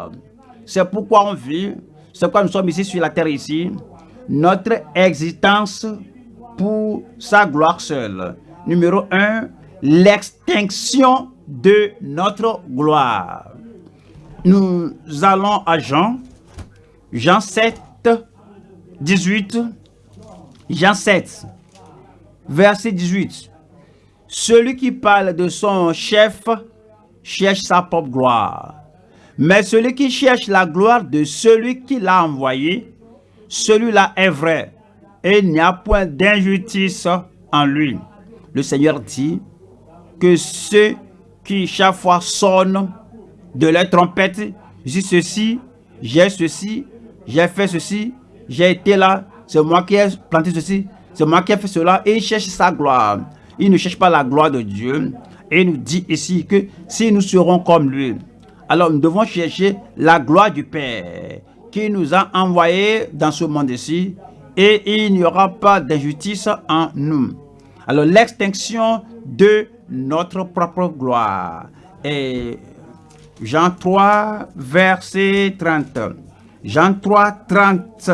C'est pourquoi on vit, c'est pourquoi nous sommes ici sur la terre ici, notre existence pour sa gloire seule. Numéro 1, l'extinction de notre gloire. Nous allons à Jean, Jean 7, 18, Jean 7, verset 18. Celui qui parle de son chef cherche sa propre gloire. Mais celui qui cherche la gloire de celui qui l'a envoyé, celui-là est vrai, et il n'y a point d'injustice en lui. Le Seigneur dit que ceux qui chaque fois sonnent de la trompette, j'ai ceci, j'ai ceci, j'ai fait ceci, j'ai été là, c'est moi qui ai planté ceci, c'est moi qui ai fait cela, et il cherche sa gloire. Il ne cherche pas la gloire de Dieu. Et il nous dit ici que si nous serons comme lui, alors nous devons chercher la gloire du Père qui nous a envoyés dans ce monde-ci et il n'y aura pas d'injustice en nous. Alors l'extinction de notre propre gloire. Et Jean 3, verset 30. Jean 3, 30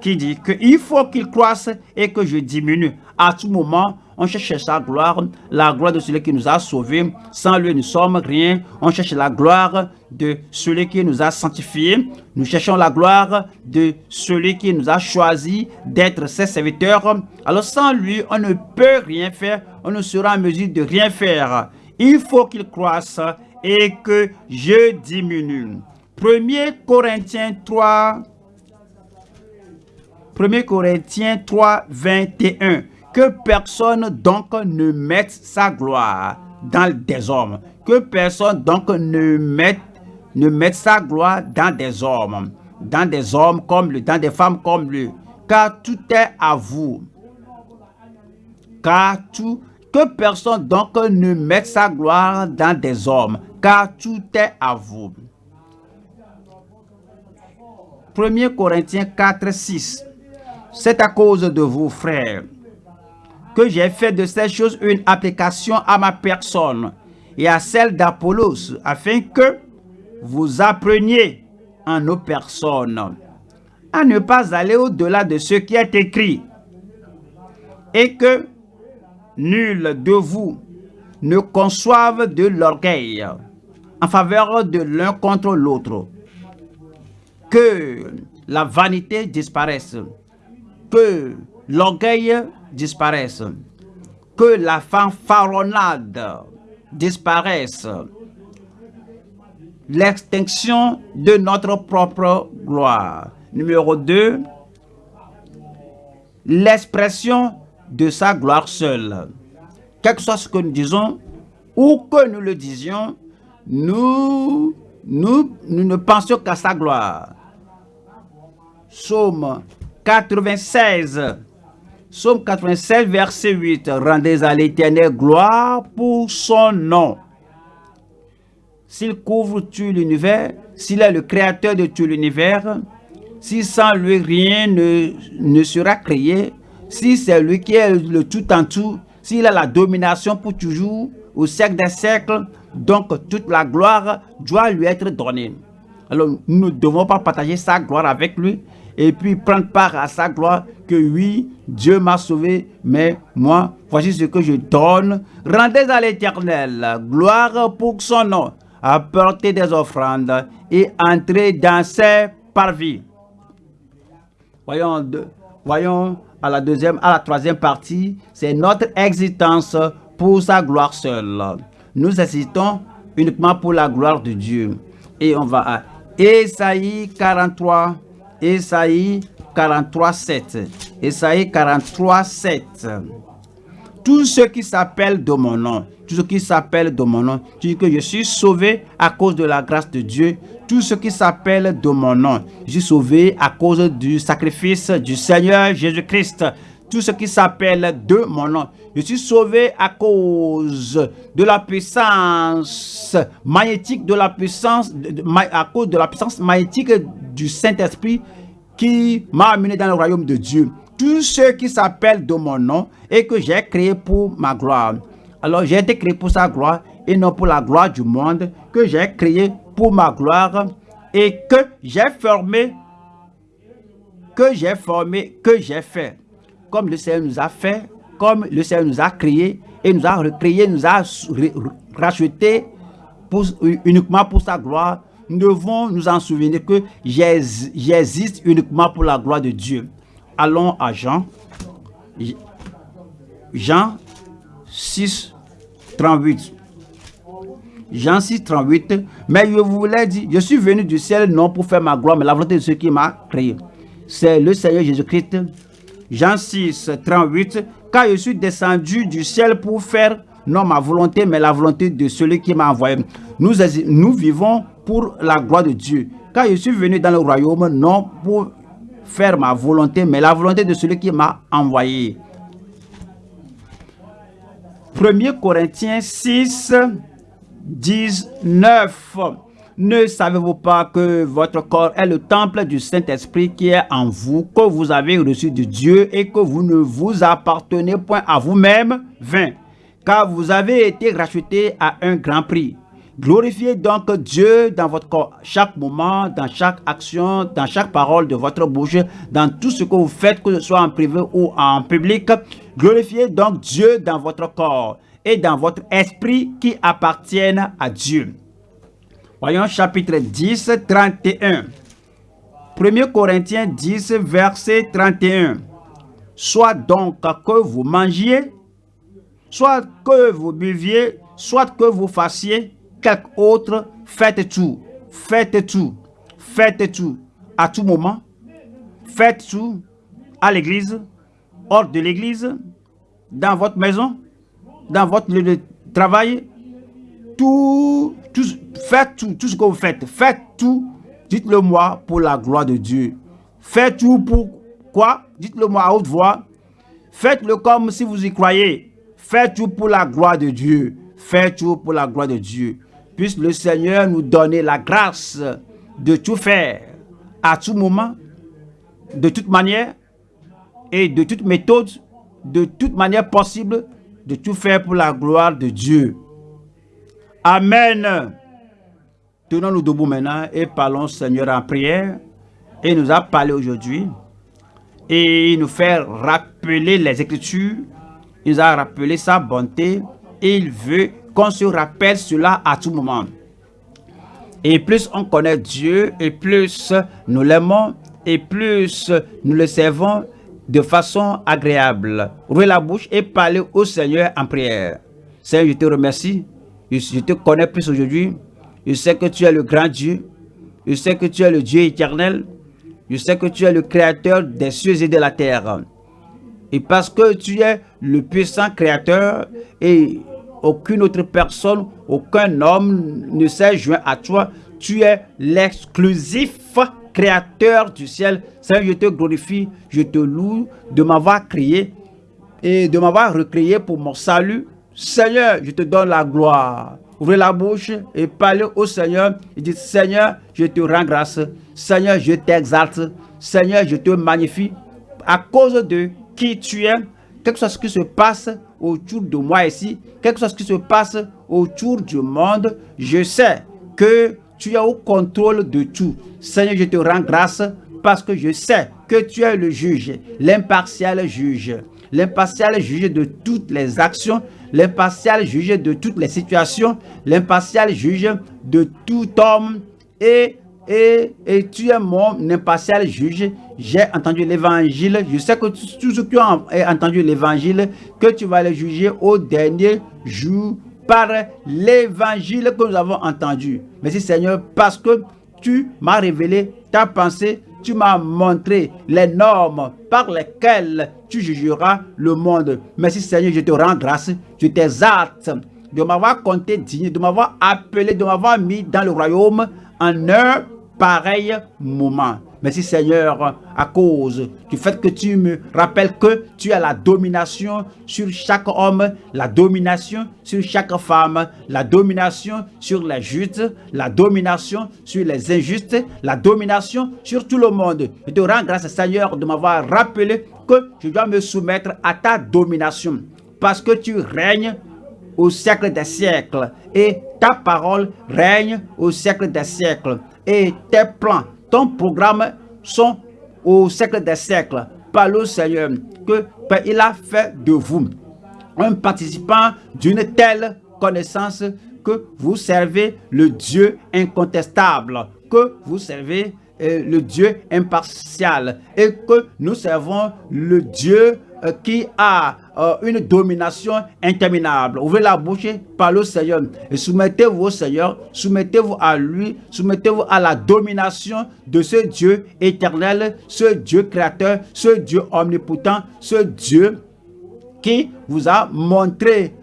qui dit qu'il faut qu'il croisse et que je diminue. À tout moment, on cherche sa gloire, la gloire de celui qui nous a sauvés. Sans lui, nous sommes rien. On cherche la gloire de celui qui nous a sanctifiés. Nous cherchons la gloire de celui qui nous a choisi d'être ses serviteurs. Alors sans lui, on ne peut rien faire. On ne sera en mesure de rien faire. Il faut qu'il croisse et que je diminue. 1 Corinthiens 3, 1 Corinthiens 3, 21. Que personne donc ne mette sa gloire dans des hommes. Que personne donc ne mette, sa gloire dans des hommes. Dans des hommes comme lui, dans des femmes comme lui. Car tout est à vous. Car tout, que personne donc ne mette sa gloire dans des hommes. Car tout est à vous. 1 Corinthiens 4, 6. C'est à cause de vous, frères, que j'ai fait de ces choses une application à ma personne et à celle d'Apollos, afin que vous appreniez en nos personnes à ne pas aller au-delà de ce qui est écrit, et que nul de vous ne conçoive de l'orgueil en faveur de l'un contre l'autre, que la vanité disparaisse, que l'orgueil disparaisse, que la fanfaronnade disparaisse, l'extinction de notre propre gloire. Numéro 2, l'expression de sa gloire seule. Quel que soit ce que nous disons ou que nous le disions, nous, nous, nous ne pensions qu'à sa gloire. Psaume 96. Psaume 96, verset 8. Rendez à l'éternel gloire pour son nom. S'il couvre tout l'univers, s'il est le créateur de tout l'univers, si sans lui rien ne, ne sera créé, si c'est lui qui est le tout en tout, s'il a la domination pour toujours, au siècle des siècles, donc toute la gloire doit lui être donnée. Alors nous ne devons pas partager sa gloire avec lui et puis prendre part à sa gloire que oui, Dieu m'a sauvé, mais moi, voici ce que je donne. Rendez à l'éternel gloire pour son nom, apportez des offrandes et entrez dans ses parvis. Voyons, voyons à la deuxième, à la troisième partie, c'est notre existence pour sa gloire seule. Nous existons uniquement pour la gloire de Dieu. Et on va à Esaïe 43, Esaïe 43, 7. Esaïe 43, 7. Tous ceux qui s'appellent de mon nom, tous ceux qui s'appellent de mon nom, tu dis que je suis sauvé à cause de la grâce de Dieu. Tous ceux qui s'appellent de mon nom, je suis sauvé à cause du sacrifice du Seigneur Jésus-Christ. Tous ceux qui s'appellent de mon nom, je suis sauvé à cause de la puissance magnétique, de la puissance, à cause de la puissance magnétique du Saint-Esprit qui m'a amené dans le royaume de Dieu. Tous ceux qui s'appellent de mon nom et que j'ai créé pour ma gloire. Alors j'ai été créé pour sa gloire et non pour la gloire du monde que j'ai créé pour ma gloire et que j'ai formé, que j'ai formé, que j'ai fait. Comme le Seigneur nous a fait, comme le Seigneur nous a créé et nous a recréé, nous a racheté uniquement pour sa gloire, nous devons nous en souvenir que j'existe uniquement pour la gloire de Dieu. Allons à Jean. Jean 6, 38. Jean 6, 38. Mais je vous l'ai dit, je suis venu du ciel non pour faire ma gloire, mais la volonté de ceux qui m'a créé. C'est le Seigneur Jésus-Christ. Jean 6, 38. Car je suis descendu du ciel pour faire non ma volonté, mais la volonté de celui qui m'a envoyé. Nous, nous vivons pour la gloire de Dieu. Car je suis venu dans le royaume non pour faire ma volonté, mais la volonté de celui qui m'a envoyé. 1 Corinthiens 6, 19. Ne savez-vous pas que votre corps est le temple du Saint-Esprit qui est en vous, que vous avez reçu de Dieu et que vous ne vous appartenez point à vous-même, 20. Car vous avez été racheté à un grand prix. Glorifiez donc Dieu dans votre corps, chaque moment, dans chaque action, dans chaque parole de votre bouche, dans tout ce que vous faites, que ce soit en privé ou en public. Glorifiez donc Dieu dans votre corps et dans votre esprit qui appartiennent à Dieu. Voyons chapitre 10, 31. 1 Corinthiens 10, verset 31. Soit donc que vous mangiez, soit que vous buviez, soit que vous fassiez quelque autre, faites tout, faites tout, faites tout, à tout moment, faites tout, à l'église, hors de l'église, dans votre maison, dans votre lieu de travail, tout, faites tout, tout ce que vous faites, faites tout, dites-le moi pour la gloire de Dieu. Faites tout pour quoi? Dites-le moi à haute voix. Faites-le comme si vous y croyez. Faites tout pour la gloire de Dieu. Faites tout pour la gloire de Dieu. Puisse le Seigneur nous donner la grâce de tout faire à tout moment, de toute manière et de toute méthode, de toute manière possible, de tout faire pour la gloire de Dieu. Amen. Tenons-nous debout maintenant et parlons Seigneur en prière. Et nous a parlé aujourd'hui. Et il nous fait rappeler les Écritures. Il nous a rappelé sa bonté. Et il veut qu'on se rappelle cela à tout moment. Et plus on connaît Dieu, et plus nous l'aimons, et plus nous le servons de façon agréable. Ouvrez la bouche et parlez au Seigneur en prière. Seigneur, je te remercie. Je te connais plus aujourd'hui. Je sais que tu es le grand Dieu. Je sais que tu es le Dieu éternel. Je sais que tu es le créateur des cieux et de la terre. Et parce que tu es le puissant créateur et aucune autre personne, aucun homme ne s'est joint à toi, tu es l'exclusif créateur du ciel. Seigneur, je te glorifie, je te loue de m'avoir créé et de m'avoir recréé pour mon salut. Seigneur, je te donne la gloire. Ouvrez la bouche et parlez au Seigneur. Et dites, Seigneur, je te rends grâce. Seigneur, je t'exalte. Seigneur, je te magnifie à cause de qui tu es, quelque chose qui se passe autour de moi ici, quelque chose qui se passe autour du monde, je sais que tu es au contrôle de tout. Seigneur, je te rends grâce parce que je sais que tu es le juge, l'impartial juge, l'impartial juge de toutes les actions, l'impartial juge de toutes les situations, l'impartial juge de tout homme et et, et, tu es mon impartial juge. J'ai entendu l'évangile. Je sais que tous ceux qui ont entendu l'évangile, que tu vas les juger au dernier jour par l'évangile que nous avons entendu. Merci Seigneur parce que tu m'as révélé ta pensée, tu m'as montré les normes par lesquelles tu jugeras le monde. Merci Seigneur, je te rends grâce, je t'exalte de m'avoir compté digne, de m'avoir appelé, de m'avoir mis dans le royaume en un pareil moment. Merci Seigneur, à cause du fait que tu me rappelles que tu as la domination sur chaque homme, la domination sur chaque femme, la domination sur les justes, la domination sur les injustes, la domination sur tout le monde. Je te rends grâce Seigneur de m'avoir rappelé que je dois me soumettre à ta domination parce que tu règnes au siècle des siècles et ta parole règne au siècle des siècles et tes plans, ton programme sont au siècle des siècles. Par le Seigneur que il a fait de vous un participant d'une telle connaissance que vous servez le Dieu incontestable, que vous servez euh, le Dieu impartial et que nous servons le Dieu qui a euh, une domination interminable. Ouvrez la bouche, parlez au Seigneur. Et soumettez-vous au Seigneur, soumettez-vous à lui, soumettez-vous à la domination de ce Dieu éternel, ce Dieu créateur, ce Dieu omnipotent, ce Dieu qui vous a montré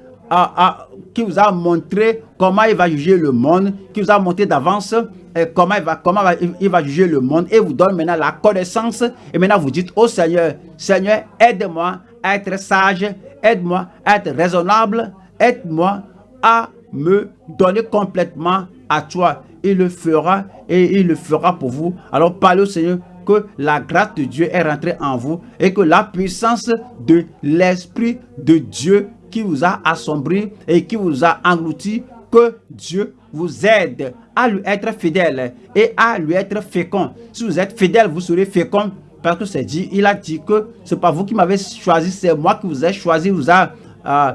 qui vous a montré comment il va juger le monde, qui vous a montré d'avance euh, comment, il va, comment il juger le monde et vous donne maintenant la connaissance. Et maintenant vous dites au Seigneur, Seigneur, aide-moi à être sage, aide-moi à être raisonnable, aide-moi à me donner complètement à toi. Il le fera et il le fera pour vous. Alors parlez au Seigneur que la grâce de Dieu est rentrée en vous et que la puissance de l'Esprit de Dieu qui vous a assombri et qui vous a englouti, que Dieu vous aide à lui être fidèle et à lui être fécond. Si vous êtes fidèle, vous serez fécond parce que c'est dit, il a dit que c'est pas vous qui m'avez choisi, c'est moi qui vous ai choisi, vous a euh,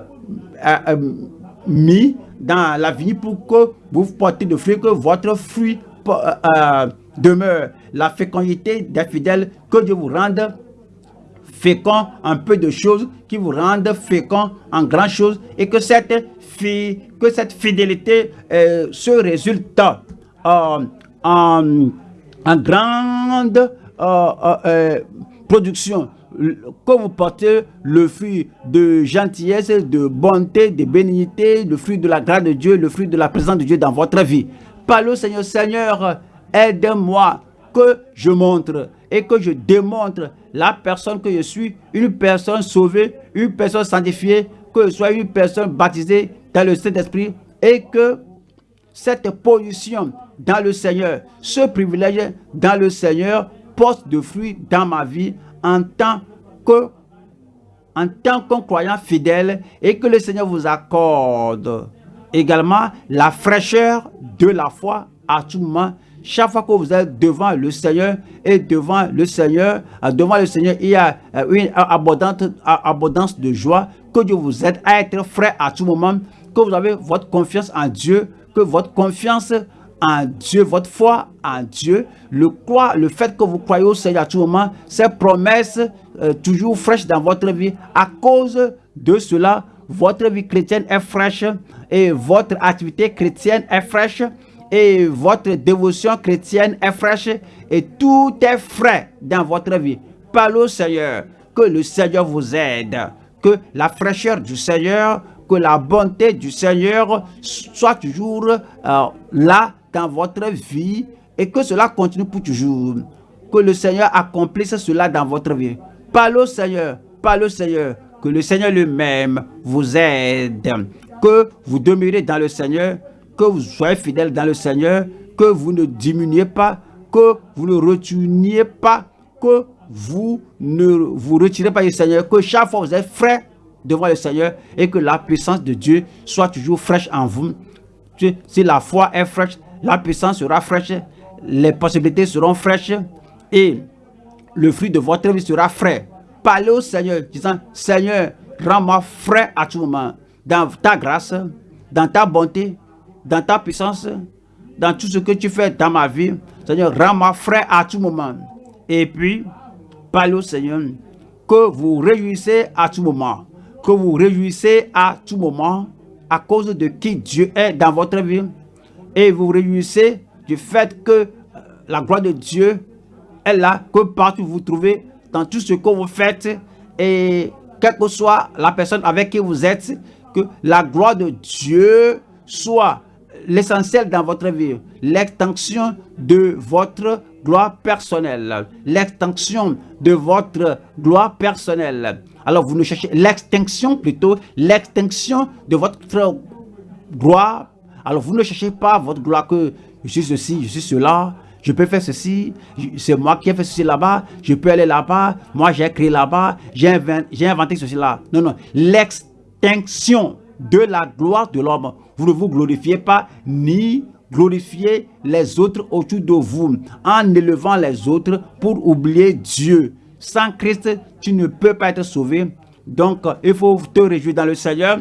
euh, euh, mis dans la vie pour que vous portez de fruits, que votre fruit demeure. La fécondité des fidèles, que Dieu vous rende fécond en peu de choses, qui vous rendent fécond en grand choses, et que cette, que cette fidélité euh, se résulte en, en, grande euh, euh, production que vous portez le fruit de gentillesse, de bonté, de bénignité, le fruit de la grâce de Dieu, le fruit de la présence de Dieu dans votre vie. Parlez Seigneur, Seigneur, aide-moi que je montre et que je démontre la personne que je suis, une personne sauvée, une personne sanctifiée, que je sois une personne baptisée dans le Saint-Esprit et que cette position dans le Seigneur, ce privilège dans le Seigneur porte de fruits dans ma vie en tant que en tant qu'un croyant fidèle et que le Seigneur vous accorde également la fraîcheur de la foi à tout moment chaque fois que vous êtes devant le Seigneur et devant le Seigneur, euh, devant le Seigneur, il y a euh, une abondante, abondance de joie. Que Dieu vous aide à être frais à tout moment, que vous avez votre confiance en Dieu, que votre confiance en Dieu, votre foi en Dieu, le, le fait que vous croyez au Seigneur à tout moment, ces promesses euh, toujours fraîches dans votre vie. À cause de cela, votre vie chrétienne est fraîche et votre activité chrétienne est fraîche et votre dévotion chrétienne est fraîche et tout est frais dans votre vie. Parlez au Seigneur, que le Seigneur vous aide, que la fraîcheur du Seigneur, que la bonté du Seigneur soit toujours euh, là dans votre vie et que cela continue pour toujours. Que le Seigneur accomplisse cela dans votre vie. Parlez au Seigneur, parlez au Seigneur, que le Seigneur lui-même vous aide, que vous demeurez dans le Seigneur, que vous soyez fidèle dans le Seigneur, que vous ne diminuez pas, que vous ne retourniez pas, que vous ne vous retirez pas du Seigneur, que chaque fois vous êtes frais devant le Seigneur et que la puissance de Dieu soit toujours fraîche en vous. Si la foi est fraîche, la puissance sera fraîche, les possibilités seront fraîches et le fruit de votre vie sera frais. Parlez au Seigneur, disant, Seigneur, rends-moi frais à tout moment, dans ta grâce, dans ta bonté, dans ta puissance, dans tout ce que tu fais dans ma vie. Seigneur, rends-moi frais à tout moment. Et puis, parlez au Seigneur, que vous réjouissez à tout moment, que vous réjouissez à tout moment à cause de qui Dieu est dans votre vie. Et vous réjouissez du fait que euh, la gloire de Dieu est là, que partout vous trouvez, dans tout ce que vous faites, et quelle que soit la personne avec qui vous êtes, que la gloire de Dieu soit l'essentiel dans votre vie, l'extension de votre gloire personnelle, l'extension de votre gloire personnelle. Alors vous ne cherchez l'extinction plutôt, l'extinction de votre gloire. Alors vous ne cherchez pas votre gloire que je suis ceci, je suis cela, je peux faire ceci, c'est moi qui ai fait ceci là-bas, je peux aller là-bas, moi j'ai créé là-bas, j'ai inventé, inventé ceci là. Non, non, l'extinction de la gloire de l'homme. Vous ne vous glorifiez pas ni glorifiez les autres autour de vous en élevant les autres pour oublier Dieu. Sans Christ, tu ne peux pas être sauvé. Donc, il faut te réjouir dans le Seigneur.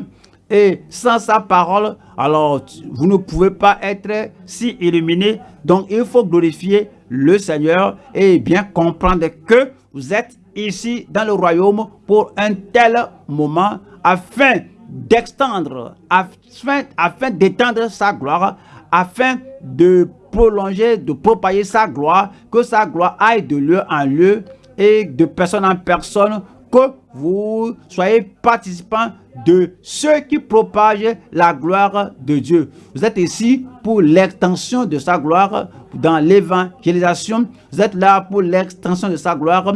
Et sans sa parole, alors vous ne pouvez pas être si illuminé. Donc, il faut glorifier le Seigneur et bien comprendre que vous êtes ici dans le royaume pour un tel moment afin d'extendre, afin, afin d'étendre sa gloire, afin de prolonger, de propager sa gloire, que sa gloire aille de lieu en lieu et de personne en personne, que vous soyez participants de ceux qui propagent la gloire de Dieu. Vous êtes ici pour l'extension de sa gloire dans l'évangélisation. Vous êtes là pour l'extension de sa gloire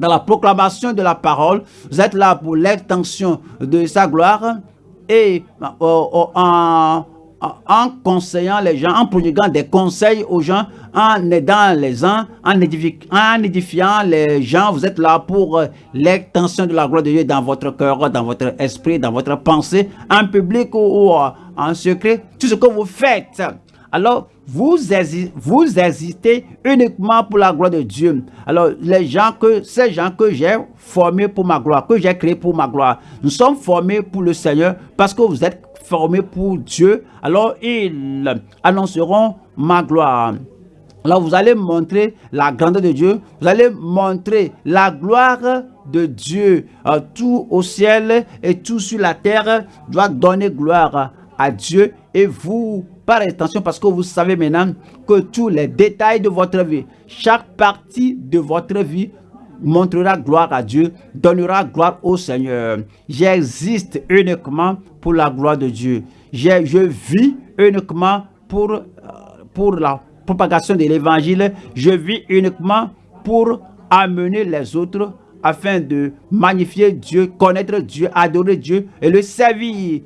dans la proclamation de la parole. Vous êtes là pour l'extension de sa gloire et euh, euh, en, en conseillant les gens, en prodiguant des conseils aux gens, en aidant les uns, en, édifiant les gens. Vous êtes là pour euh, l'extension de la gloire de Dieu dans votre cœur, dans votre esprit, dans votre pensée, en public ou, en secret. Tout ce que vous faites. Alors, vous, vous hésitez uniquement pour la gloire de Dieu. Alors, les gens que, ces gens que j'ai formés pour ma gloire, que j'ai créés pour ma gloire, nous sommes formés pour le Seigneur parce que vous êtes formés pour Dieu. Alors, ils annonceront ma gloire. Alors, vous allez montrer la grandeur de Dieu. Vous allez montrer la gloire de Dieu. Euh, tout au ciel et tout sur la terre doit donner gloire à Dieu. Et vous par extension parce que vous savez maintenant que tous les détails de votre vie, chaque partie de votre vie montrera gloire à Dieu, donnera gloire au Seigneur. J'existe uniquement pour la gloire de Dieu. Je vis uniquement pour, euh, pour la propagation de l'évangile. Je vis uniquement pour amener les autres afin de magnifier Dieu, connaître Dieu, adorer Dieu et le servir.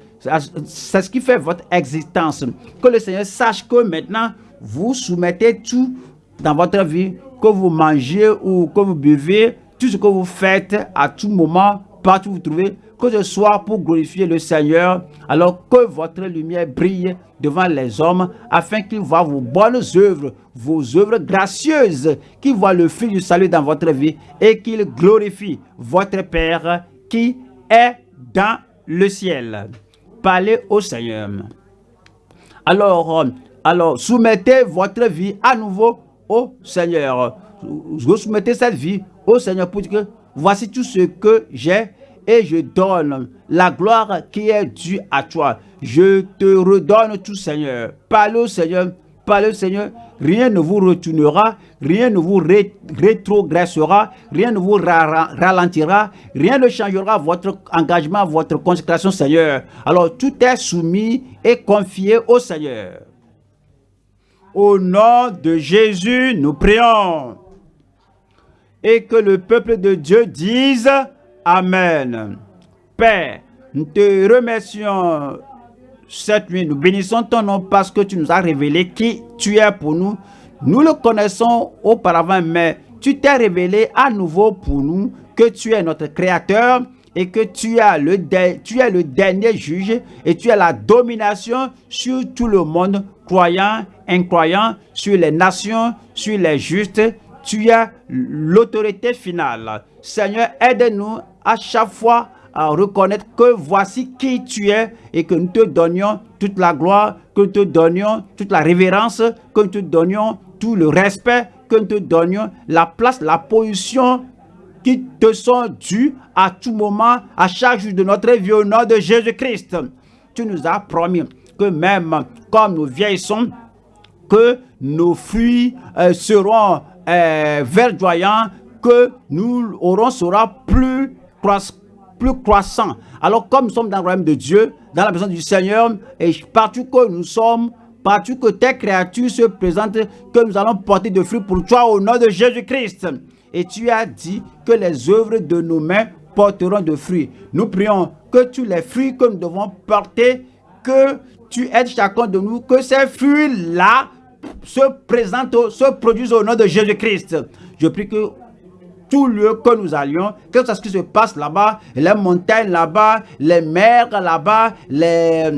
C'est ce qui fait votre existence. Que le Seigneur sache que maintenant, vous soumettez tout dans votre vie, que vous mangez ou que vous buvez, tout ce que vous faites à tout moment, partout où vous trouvez, que ce soit pour glorifier le Seigneur, alors que votre lumière brille devant les hommes, afin qu'ils voient vos bonnes œuvres, vos œuvres gracieuses, qu'ils voient le fil du salut dans votre vie et qu'ils glorifient votre Père qui est dans le ciel. Parlez au Seigneur. Alors, alors soumettez votre vie à nouveau au Seigneur. Vous soumettez cette vie au Seigneur pour dire que voici tout ce que j'ai et je donne la gloire qui est due à toi. Je te redonne tout, Seigneur. Parle au Seigneur par le Seigneur, rien ne vous retournera, rien ne vous rétrogressera, rien ne vous ralentira, rien ne changera votre engagement, votre consécration, Seigneur. Alors tout est soumis et confié au Seigneur. Au nom de Jésus, nous prions. Et que le peuple de Dieu dise Amen. Père, nous te remercions cette nuit. Nous bénissons ton nom parce que tu nous as révélé qui tu es pour nous. Nous le connaissons auparavant, mais tu t'es révélé à nouveau pour nous que tu es notre créateur et que tu, as le tu es le dernier juge et tu as la domination sur tout le monde, croyant, incroyant, sur les nations, sur les justes. Tu as l'autorité finale. Seigneur, aide-nous à chaque fois à reconnaître que voici qui tu es et que nous te donnions toute la gloire, que nous te donnions toute la révérence, que nous te donnions tout le respect, que nous te donnions la place, la position qui te sont dues à tout moment, à chaque jour de notre vie au nom de Jésus-Christ. Tu nous as promis que même comme nous vieillissons, que nos fruits euh, seront euh, verdoyants, que nous aurons sera plus croissant croissant. Alors comme nous sommes dans le royaume de Dieu, dans la maison du Seigneur, et partout que nous sommes, partout que tes créatures se présentent, que nous allons porter de fruits pour toi au nom de Jésus-Christ. Et tu as dit que les œuvres de nos mains porteront de fruits. Nous prions que tous les fruits que nous devons porter, que tu aides chacun de nous, que ces fruits-là se présentent, se produisent au nom de Jésus-Christ. Je prie que tout lieu que nous allions, que ce qui se passe là-bas, les montagnes là-bas, les mers là-bas, les,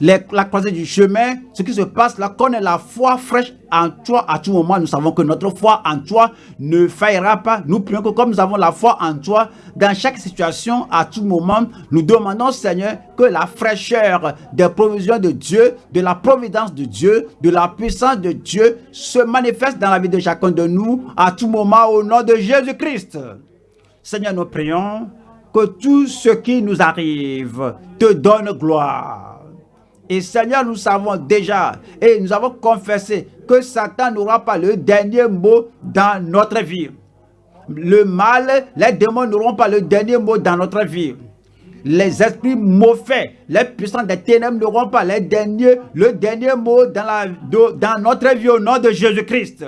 la croisée du chemin, ce qui se passe là, qu'on ait la foi fraîche en toi à tout moment. Nous savons que notre foi en toi ne faillira pas. Nous prions que comme nous avons la foi en toi, dans chaque situation, à tout moment, nous demandons, Seigneur, que la fraîcheur des provisions de Dieu, de la providence de Dieu, de la puissance de Dieu se manifeste dans la vie de chacun de nous à tout moment au nom de Jésus-Christ. Seigneur, nous prions que tout ce qui nous arrive te donne gloire et Seigneur, nous savons déjà et nous avons confessé que Satan n'aura pas le dernier mot dans notre vie. Le mal, les démons n'auront pas le dernier mot dans notre vie. Les esprits mauvais, les puissants des ténèbres n'auront pas le dernier, mot dans, dans notre vie au nom de Jésus-Christ.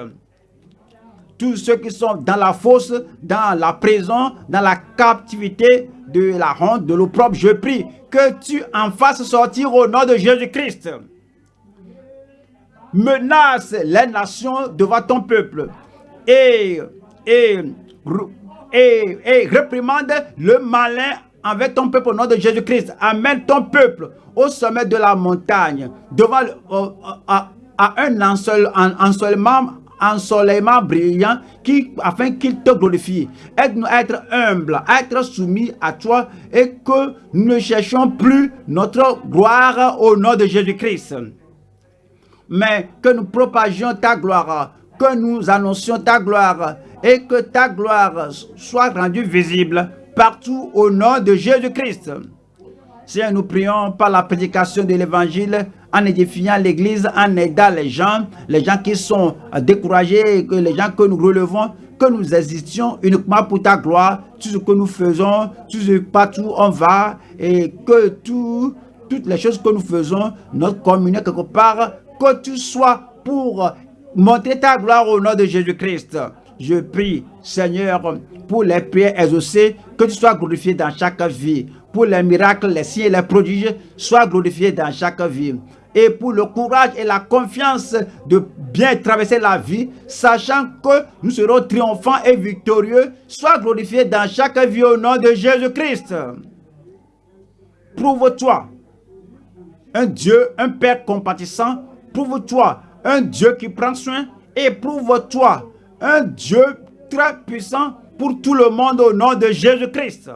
Tous ceux qui sont dans la fosse, dans la prison, dans la captivité, de la honte, de l'opprobre, je prie que tu en fasses sortir au nom de Jésus-Christ. Menace les nations devant ton peuple et, et, réprimande le malin avec ton peuple au nom de Jésus-Christ. Amène ton peuple au sommet de la montagne, devant à, un ensoleillement ensoleillement brillant qui, afin qu'il te glorifie. Être humble, être soumis à toi et que nous ne cherchions plus notre gloire au nom de Jésus-Christ. Mais que nous propagions ta gloire, que nous annoncions ta gloire et que ta gloire soit rendue visible partout au nom de Jésus-Christ. Seigneur, nous prions par la prédication de l'évangile en édifiant l'église, en aidant les gens, les gens qui sont découragés, que les gens que nous relevons, que nous existions uniquement pour ta gloire, tout ce que nous faisons, tout ce partout on va, et que tout, toutes les choses que nous faisons, notre communion quelque part, que tu sois pour montrer ta gloire au nom de Jésus-Christ. Je prie, Seigneur, pour les prières exaucées, que tu sois glorifié dans chaque vie. Pour les miracles, les signes les prodiges, sois glorifié dans chaque vie et pour le courage et la confiance de bien traverser la vie, sachant que nous serons triomphants et victorieux, sois glorifié dans chaque vie au nom de Jésus-Christ. Prouve-toi un Dieu, un Père compatissant, prouve-toi un Dieu qui prend soin et prouve-toi un Dieu très puissant pour tout le monde au nom de Jésus-Christ.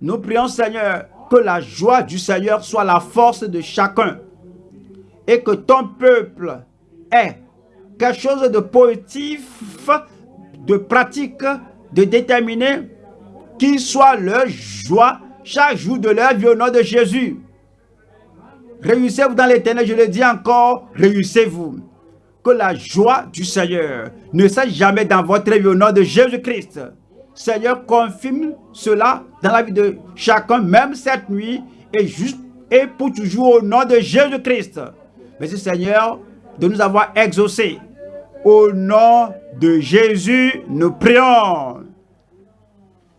Nous prions Seigneur que la joie du Seigneur soit la force de chacun et que ton peuple ait quelque chose de positif, de pratique, de déterminé, qui soit leur joie chaque jour de leur vie au nom de Jésus. Réussez-vous dans l'éternel, je le dis encore, réussez-vous. Que la joie du Seigneur ne cesse jamais dans votre vie au nom de Jésus-Christ. Seigneur, confirme cela dans la vie de chacun, même cette nuit, et juste et pour toujours au nom de Jésus-Christ. Merci Seigneur de nous avoir exaucés. Au nom de Jésus, nous prions.